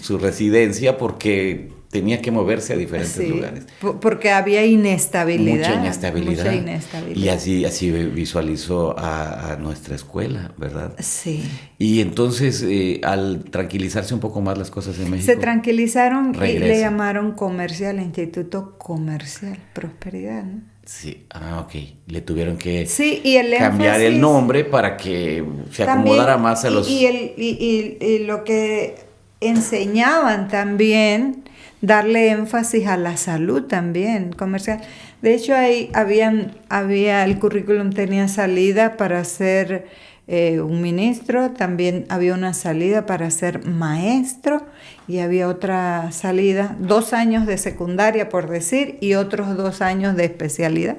su residencia porque tenía que moverse a diferentes lugares. Porque había inestabilidad. Mucha inestabilidad. Y así, así visualizó a, nuestra escuela, ¿verdad? Sí. Y entonces, eh, al tranquilizarse un poco más las cosas en México. Se tranquilizaron y le llamaron comercial, Instituto Comercial Prosperidad, ¿no? Sí, ah, ok. Le tuvieron que sí, y el cambiar el nombre para que se acomodara más a los... Y, el, y, y, lo que enseñaban también, darle énfasis a la salud también comercial. De hecho, ahí habían, había, el currículum tenía salida para ser eh, un ministro, también había una salida para ser maestro y había otra salida, dos años de secundaria por decir y otros dos años de especialidad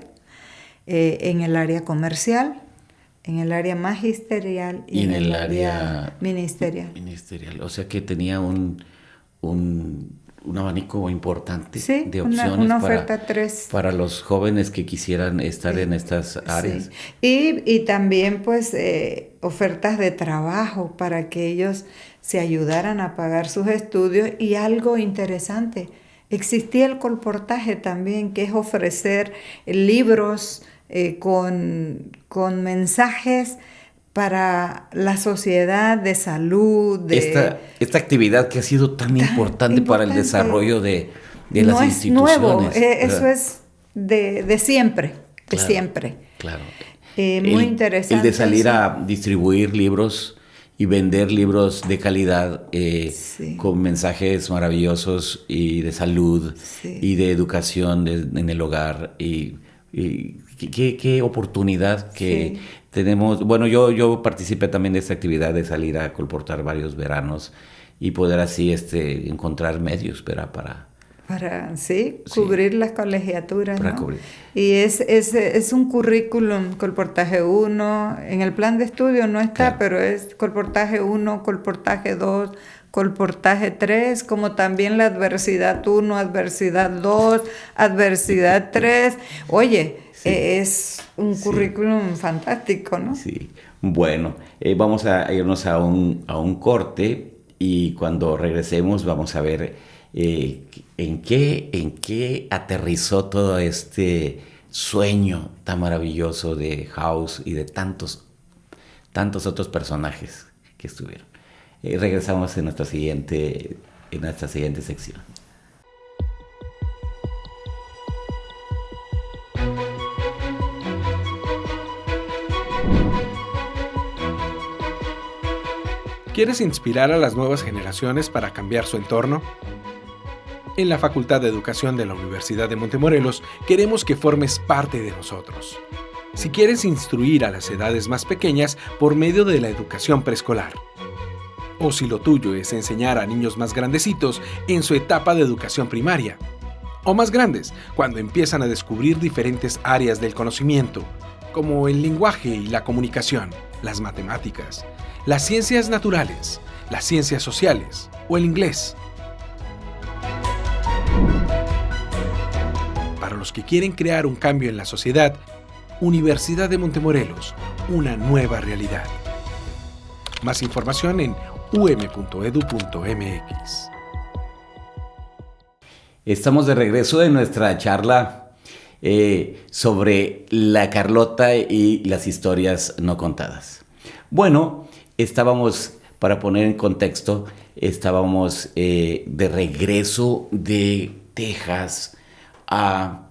eh, en el área comercial, en el área magisterial y, en, el, área, ministerial. Ministerial, o sea que tenía un, un un abanico importante de opciones una, oferta para, para los jóvenes que quisieran estar en estas áreas. Y, también pues eh, ofertas de trabajo para que ellos se ayudaran a pagar sus estudios. Y algo interesante, existía el colportaje también, que es ofrecer libros eh, con, con mensajes para la sociedad de salud. De, esta, esta actividad que ha sido tan, importante, para el desarrollo de, de no las es instituciones. Nuevo, eh, eso es de, de siempre, de siempre. Claro. Eh, muy interesante. El de salir a distribuir libros y vender libros de calidad eh, con mensajes maravillosos y de salud y de educación en el hogar y, qué, qué, oportunidad que tenemos, bueno, yo, yo participé también de esta actividad de salir a colportar varios veranos y poder así este, encontrar medios para... Para, sí, cubrir las colegiaturas. Y es, es, es, un currículum, colportaje 1, en el plan de estudio no está, pero es colportaje 1, colportaje 2, colportaje 3, como también la adversidad 1, adversidad 2, adversidad 3. Oye, es un currículum fantástico, ¿no? Sí. Bueno, eh, vamos a irnos a un, a un, corte y cuando regresemos vamos a ver eh, en, qué, en qué aterrizó todo este sueño tan maravilloso de House y de tantos, tantos otros personajes que estuvieron. Eh, regresamos en nuestra siguiente, en nuestra siguiente sección. ¿Quieres inspirar a las nuevas generaciones para cambiar su entorno? En la Facultad de Educación de la Universidad de Montemorelos queremos que formes parte de nosotros. Si quieres instruir a las edades más pequeñas por medio de la educación preescolar, o si lo tuyo es enseñar a niños más grandecitos en su etapa de educación primaria, o más grandes, cuando empiezan a descubrir diferentes áreas del conocimiento, como el lenguaje y la comunicación, las matemáticas, las ciencias naturales, las ciencias sociales o el inglés. Para los que quieren crear un cambio en la sociedad, Universidad de Montemorelos, una nueva realidad. Más información en um.edu.mx. Estamos de regreso en nuestra charla eh, sobre la Carlota y las historias no contadas. Bueno, estábamos, para poner en contexto, estábamos eh, de regreso de Texas a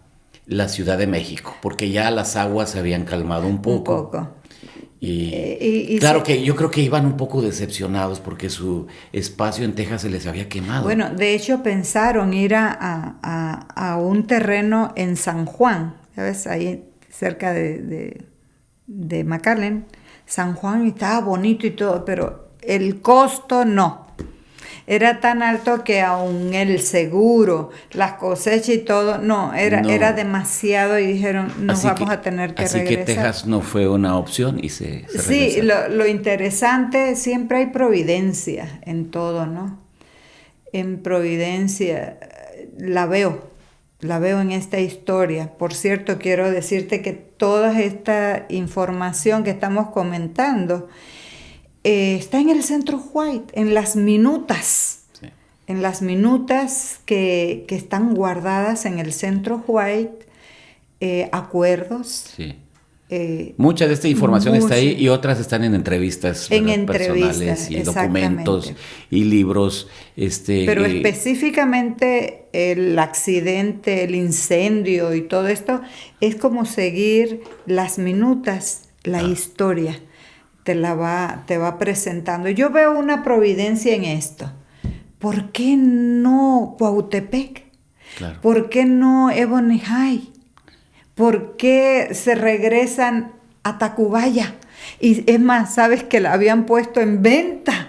la Ciudad de México, porque ya las aguas se habían calmado un poco. Un poco. Y, Eh, y- y claro que yo creo que iban un poco decepcionados porque su espacio en Texas se les había quemado. Bueno, de hecho pensaron ir a, a- a- a un terreno en San Juan, ¿sabes? Ahí cerca de, de, de McAllen. San Juan estaba bonito y todo, pero el costo no. Era tan alto que aún el seguro, las cosechas y todo, no, era, No. era demasiado y dijeron, nos Así vamos que- a tener que así regresar. que Texas no fue una opción y se, se Sí, lo interesante, siempre hay providencia en todo, ¿no? En providencia eh, la veo, la veo en esta historia. Por cierto, quiero decirte que toda esta información que estamos comentando eh, está en el Centro White, en las minutas, Sí. en las minutas que, que están guardadas en el Centro White, eh, acuerdos. Sí. Eh, Mucha de esta información está ahí y otras están en entrevistas En ¿verdad? entrevistas, personales y documentos y libros. Este, Pero eh, específicamente el accidente, el incendio y todo esto es como seguir las minutas, la historia. Te la va, te va presentando. Yo veo una providencia en esto. ¿Por qué no Cuautepec? claro. ¿Por qué no Ebony High? ¿Por qué se regresan a Tacubaya? Y es más, sabes que la habían puesto en venta.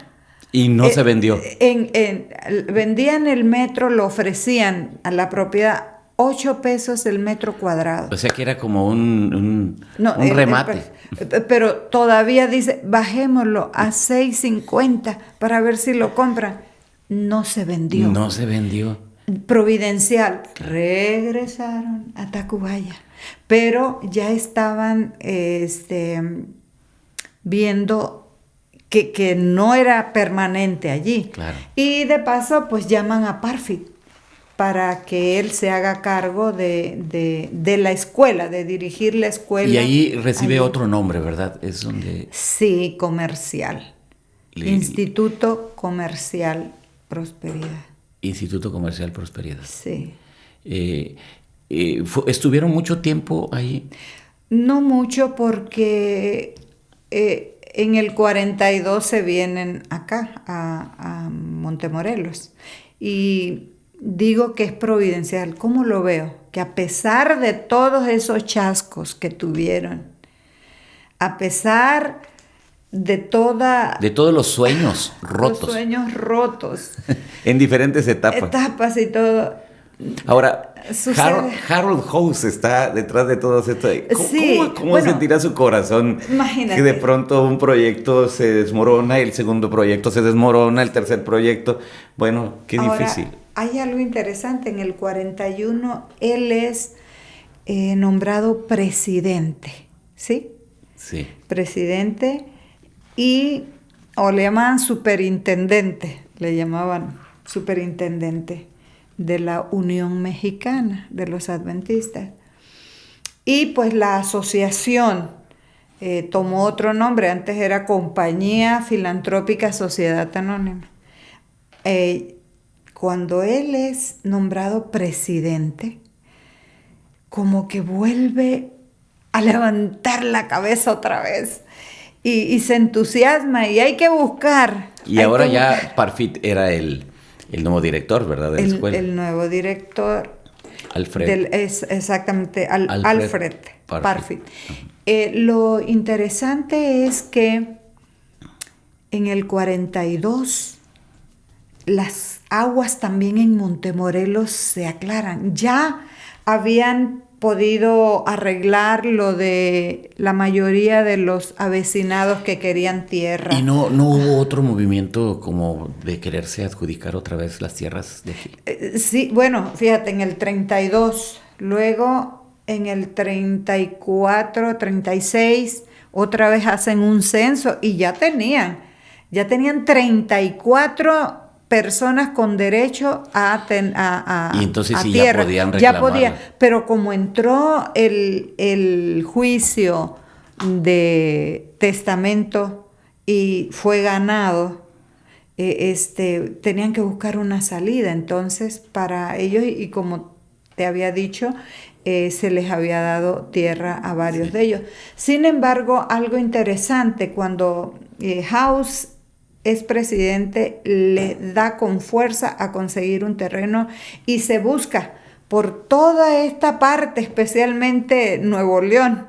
Y no Eh, se vendió. En, en- vendían el metro, lo ofrecían a la propiedad 8 pesos el metro cuadrado. O sea que era como un, un, No, un el- el- remate. pe- pero todavía dice, bajémoslo a 6.50 para ver si lo compran. No se vendió. No se vendió. Providencial. Regresaron a Tacubaya. Pero ya estaban este, viendo que, que no era permanente allí. Claro. Y de paso, pues llaman a Parfit para que él se haga cargo de, de- de la escuela, de dirigir la escuela. Y ahí recibe allí. otro nombre, ¿verdad? Es donde... Sí, comercial. Le- Instituto Comercial Prosperidad. Instituto Comercial Prosperidad. Sí. Eh, eh, ¿Estuvieron mucho tiempo ahí? No mucho porque eh, en el 42 se vienen acá, a, a Montemorelos. Y digo que es providencial. ¿Cómo lo veo? Que a pesar de todos esos chascos que tuvieron, a pesar de toda... De todos los sueños rotos. Los sueños rotos, en diferentes etapas. etapas y todo. Ahora. Harold, Harold House está detrás de todo esto. ¿Cómo, Sí, cómo- cómo bueno, sentirá su corazón imagínate. que de pronto un proyecto se desmorona, el segundo proyecto se desmorona, el tercer proyecto? Bueno, qué Ahora, difícil. Hay algo interesante, en el 41 él es eh, nombrado presidente, ¿sí? Sí, Presidente y, o le llamaban superintendente, le llamaban superintendente de la Unión Mexicana de los Adventistas. Y pues la asociación eh, tomó otro nombre, antes era Compañía Filantrópica Sociedad Anónima. Eh, cuando él es nombrado presidente, como que vuelve a levantar la cabeza otra vez y, y se entusiasma y hay que buscar. y ahora ya. Parfit era el, el nuevo director, ¿verdad? De la el, escuela. el nuevo director Alfred. del- es exactamente Al- Alfred Alfred, Parfit. Parfit. Eh, lo interesante es que en el 42 las aguas también en Montemorelos se aclaran. Ya habían podido arreglar lo de la mayoría de los avecinados que querían tierra. ¿Y no, no hubo otro movimiento como de quererse adjudicar otra vez las tierras de aquí? Eh, sí, bueno, fíjate, en el 32, luego en el 34, 36, otra vez hacen un censo y ya tenían, ya tenían 34 personas con derecho a, a, y entonces sí tierra. ya podían reclamar. Ya podía, pero como entró el, el juicio de testamento y fue ganado, eh, este, tenían que buscar una salida. Entonces, para ellos, y como te había dicho, eh, se les había dado tierra a varios de ellos. Sin embargo, algo interesante, cuando eh, House es presidente, le da con fuerza a conseguir un terreno y se busca por toda esta parte, especialmente Nuevo León.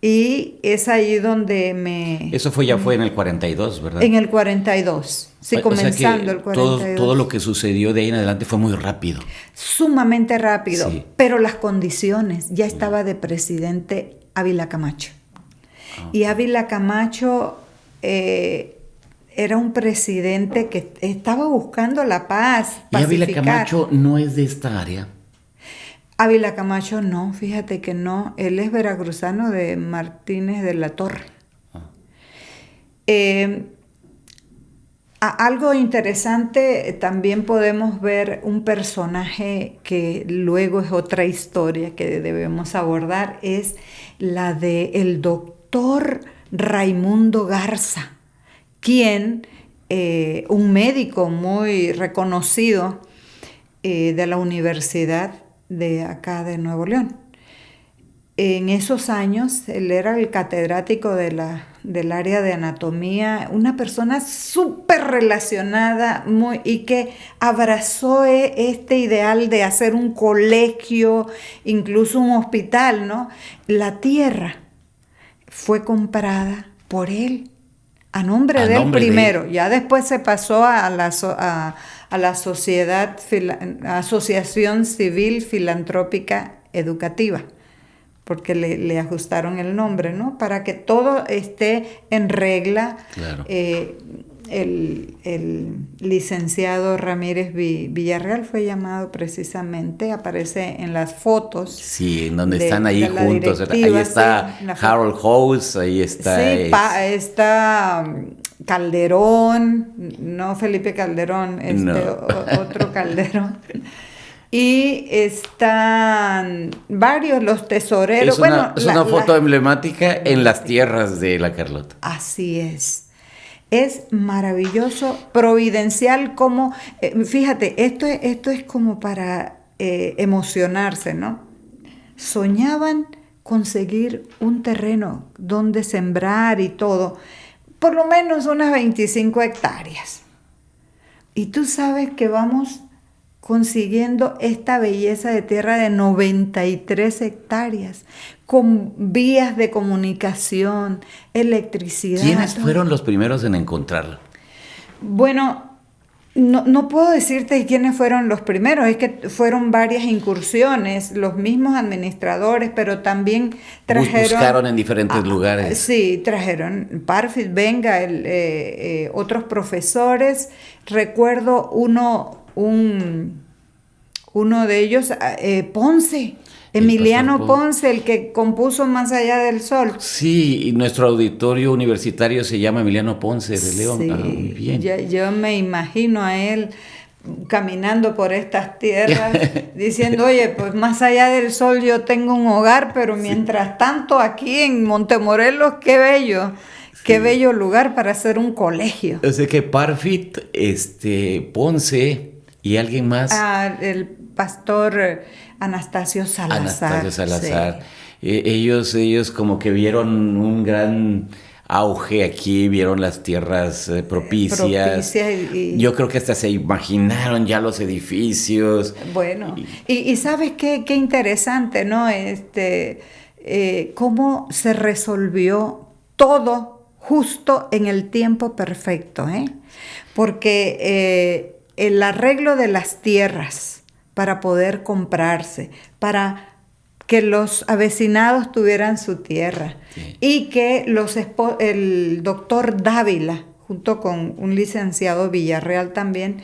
Y es ahí donde me... Eso fue ya fue en el 42, ¿verdad? En el 42, sí, comenzando el 42. Todo, todo, lo que sucedió de ahí en adelante fue muy rápido. Sumamente rápido, pero las condiciones, ya estaba de presidente Ávila Camacho. Ah. Y Ávila Camacho eh, era un presidente que estaba buscando la paz. ¿Y Ávila Camacho no es de esta área? Ávila Camacho no, fíjate que no. Él es veracruzano de Martínez de la Torre. Ah. Eh, algo interesante, también podemos ver un personaje que luego es otra historia que debemos abordar, es la de el doctor Raimundo Garza quien, eh, un médico muy reconocido eh, de la Universidad de acá de Nuevo León. En esos años, él era el catedrático de la, del área de anatomía, una persona súper relacionada muy, y que abrazó e, este ideal de hacer un colegio, incluso un hospital, ¿no? La tierra fue comprada por él a nombre del primero, ya después se pasó a la, a, la sociedad, Asociación Civil Filantrópica Educativa, porque le, ajustaron el nombre, ¿no? Para que todo esté en regla. Claro. Eh, el, licenciado Ramírez Villarreal fue llamado precisamente, aparece en las fotos. Sí, en donde están ahí juntos. Ahí está Harold House, ahí está. Sí, está um, Calderón, no Felipe Calderón, este otro Calderón. Y están varios los tesoreros. Es una, es una foto emblemática en las tierras de la Carlota. Así es es maravilloso, providencial, como, eh, fíjate, esto es, esto es como para eh, emocionarse, ¿no? Soñaban conseguir un terreno donde sembrar y todo, por lo menos unas 25 hectáreas. Y tú sabes que vamos consiguiendo esta belleza de tierra de 93 hectáreas, con vías de comunicación, electricidad. ¿Quiénes fueron los primeros en encontrarla? Bueno, no, puedo decirte quiénes fueron los primeros, es que fueron varias incursiones, los mismos administradores, pero también trajeron... Buscaron en diferentes lugares. Sí, trajeron Parfit, Venga, el, eh, eh, otros profesores. Recuerdo uno un, uno de ellos, eh, Ponce. Emiliano Ponce, el que compuso Más allá del sol. Sí, y nuestro auditorio universitario se llama Emiliano Ponce de León. Ah, yo, yo, me imagino a él caminando por estas tierras diciendo, oye, pues más allá del sol yo tengo un hogar, pero mientras tanto aquí en Montemorelos, qué bello. Qué bello lugar para hacer un colegio. O sea que Parfit, este, Ponce, ¿Y alguien más? Ah, el pastor Anastasio Salazar. Anastasio Salazar. Eh, ellos, ellos como que vieron un gran auge aquí, vieron las tierras eh, propicias. Yo creo que hasta se imaginaron ya los edificios. Bueno, y, sabes qué, qué interesante, ¿no? Este, eh, cómo se resolvió todo justo en el tiempo perfecto, ¿eh? Porque el arreglo de las tierras para poder comprarse, para que los avecinados tuvieran su tierra Sí. y que los el doctor Dávila, junto con un licenciado Villarreal también,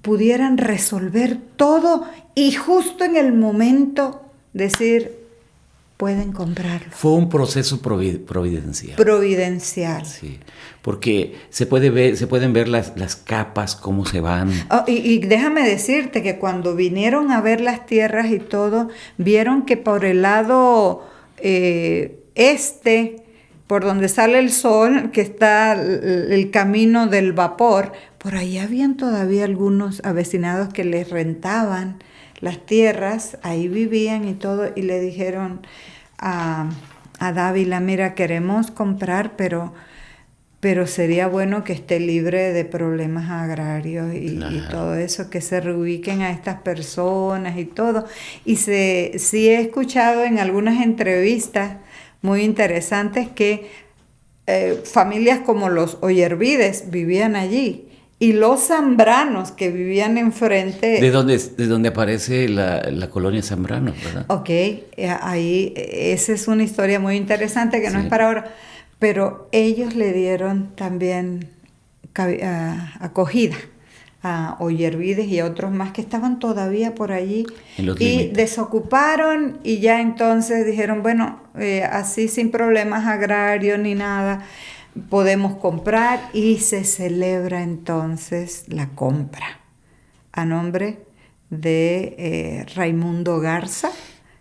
pudieran resolver todo y justo en el momento decir, pueden comprarlo. Fue un proceso provi- providencial. Providencial. Sí, porque se, puede ver, se pueden ver las, las capas, cómo se van. Oh, y, y déjame decirte que cuando vinieron a ver las tierras y todo, vieron que por el lado eh, este, por donde sale el sol, que está el, el camino del vapor, por ahí habían todavía algunos avecinados que les rentaban las tierras, ahí vivían y todo, y le dijeron a, a Dávila, mira, queremos comprar, pero pero sería bueno que esté libre de problemas agrarios y, todo eso, que se reubiquen a estas personas y todo. Y se, sí he escuchado en algunas entrevistas muy interesantes que eh, familias como los Oyervides vivían allí y los Zambranos que vivían enfrente. De donde, de donde aparece la, la colonia Zambrano, ¿verdad? Ok, eh, ahí eh, esa es una historia muy interesante que no Sí. es para ahora, pero ellos le dieron también acogida a Oyervides y a otros más que estaban todavía por allí y desocuparon y ya entonces dijeron, bueno, eh, así sin problemas agrarios ni nada, podemos comprar y se celebra entonces la compra a nombre de eh, Raimundo Garza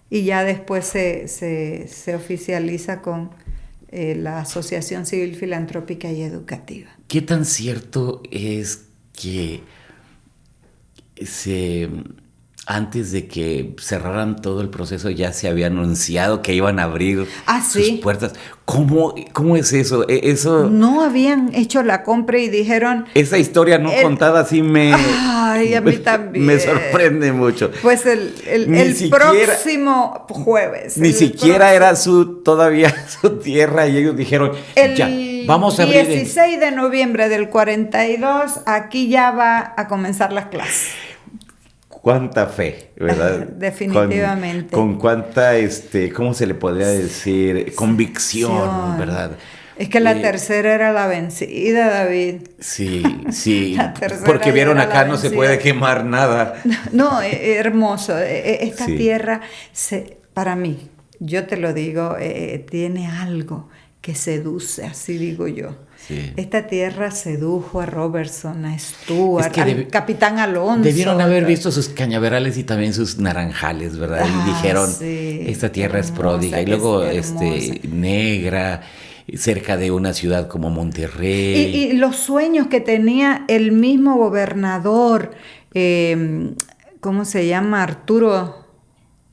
y ya después se, se- se oficializa con eh, la Asociación Civil Filantrópica y Educativa. ¿Qué tan cierto es que se antes de que cerraran todo el proceso ya se había anunciado que iban a abrir Ah, sus puertas? ¿Cómo, ¿Cómo es eso? E- Eso, No habían hecho la compra y dijeron, esa historia no El- contada sí me, Ay, a mí también. me sorprende mucho. pues el, el- el siquiera- próximo jueves. Ni el siquiera próximo- era su todavía su tierra y ellos dijeron, El ya, vamos a abrir. en-". 16 de noviembre del 42, aquí ya va a comenzar las clases. Cuánta fe, ¿verdad? Definitivamente. Con, con cuánta, este, ¿cómo se le podría decir? Convicción. ¿verdad? Es que la Eh, tercera era la vencida, David. Sí, sí. Porque vieron acá no se puede quemar nada. No, eh, hermoso. Eh, eh, Esta Sí. tierra, se, para mí, yo te lo digo, eh, tiene algo que seduce, así digo yo. Sí. Esta tierra sedujo a Robertson, a Stuart, Es que al capitán Alonso. Debieron haber visto sus cañaverales y también sus naranjales, ¿verdad? Ah, y dijeron, sí, esta tierra es hermosa, pródiga. Y es luego, hermosa. este, negra, cerca de una ciudad como Monterrey. Y, y los sueños que tenía el mismo gobernador, eh, ¿cómo se llama? Arturo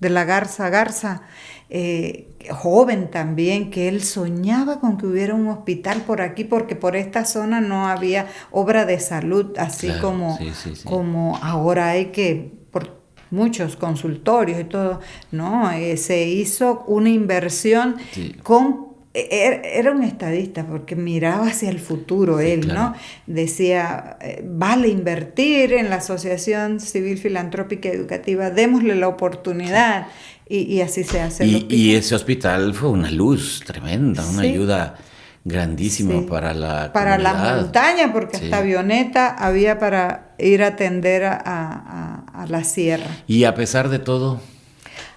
de la Garza Garza, eh, joven también, que él soñaba con que hubiera un hospital por aquí, porque por esta zona no había obra de salud, así Claro, como, sí, sí, sí. como ahora hay que, por muchos consultorios y todo, no, Eh, se hizo una inversión con era un estadista porque miraba hacia el futuro Sí, él, claro. ¿no? Decía, eh, vale invertir en la Asociación Civil Filantrópica Educativa, démosle la oportunidad y, y así se hace. Y, y ese hospital fue una luz tremenda, una Sí. ayuda grandísima Sí. para la para la comunidad. montaña, porque hasta avioneta había para ir a atender a, a- a la sierra. Y a pesar de todo,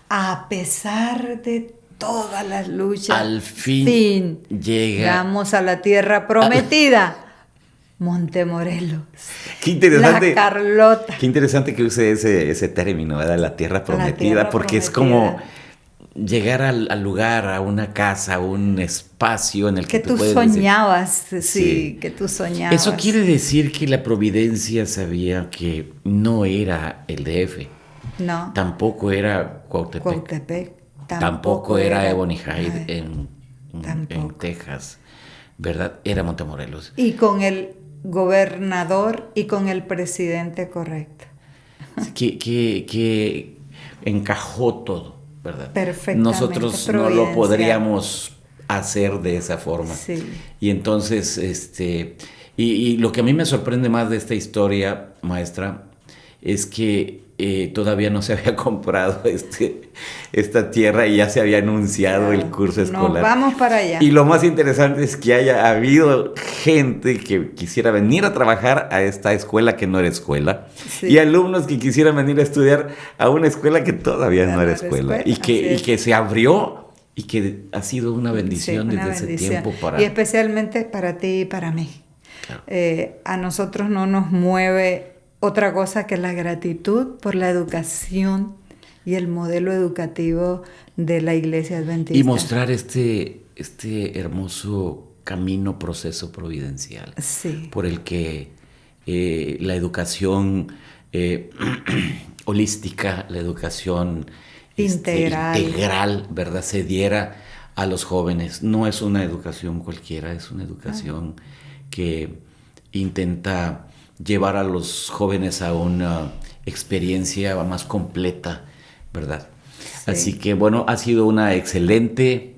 A pesar de todas las luchas, al fin, llega. llegamos a la tierra prometida, Montemorelos. Qué interesante. La Carlota. Qué interesante que use ese, ese término, ¿verdad? La tierra prometida, tierra porque es como llegar al, al lugar, a una casa, a un espacio en el que, Que tú decir- soñabas, sí, Sí. que tú soñabas. Eso quiere decir que la providencia sabía que no era el DF, No, tampoco era Cuautepec, Cuautepec. Tampoco, era, Ebony Hyde en, en- Texas, ¿verdad? Era Montemorelos. Y con el gobernador y con el presidente correcto. que, que, que encajó todo, ¿verdad? Perfectamente, Nosotros no lo podríamos hacer de esa forma. Sí. Y entonces, este, y, y lo que a mí me sorprende más de esta historia, maestra, es que eh, todavía no se había comprado este, esta tierra y ya se había anunciado el curso escolar. Nos vamos para allá. Y lo más interesante es que haya habido gente que quisiera venir a trabajar a esta escuela que no era escuela y alumnos que quisieran venir a estudiar a una escuela que todavía no, era escuela, y, que, y que se abrió y que ha sido una bendición desde ese tiempo para... Y especialmente para ti y para mí. Eh, a nosotros no nos mueve otra cosa que la gratitud por la educación y el modelo educativo de la iglesia adventista. Y mostrar este, este hermoso camino, proceso providencial por el que eh, la educación eh, holística, la educación este, integral. integral, ¿verdad? Se diera a los jóvenes. No es una educación cualquiera, es una educación que intenta llevar a los jóvenes a una experiencia más completa, ¿verdad? Así que bueno, ha sido una excelente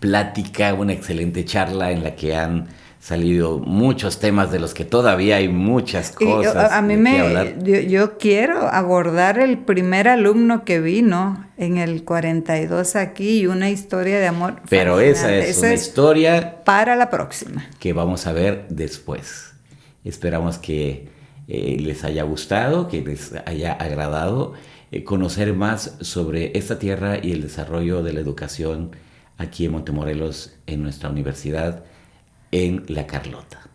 plática, una excelente charla en la que han salido muchos temas de los que todavía hay muchas cosas. a, mí me, yo, quiero abordar el primer alumno que vino en el 42 aquí y una historia de amor. Pero esa es una historia para la próxima que vamos a ver después. Esperamos que eh, les haya gustado, que les haya agradado eh, conocer más sobre esta tierra y el desarrollo de la educación aquí en Montemorelos, en nuestra universidad en La Carlota.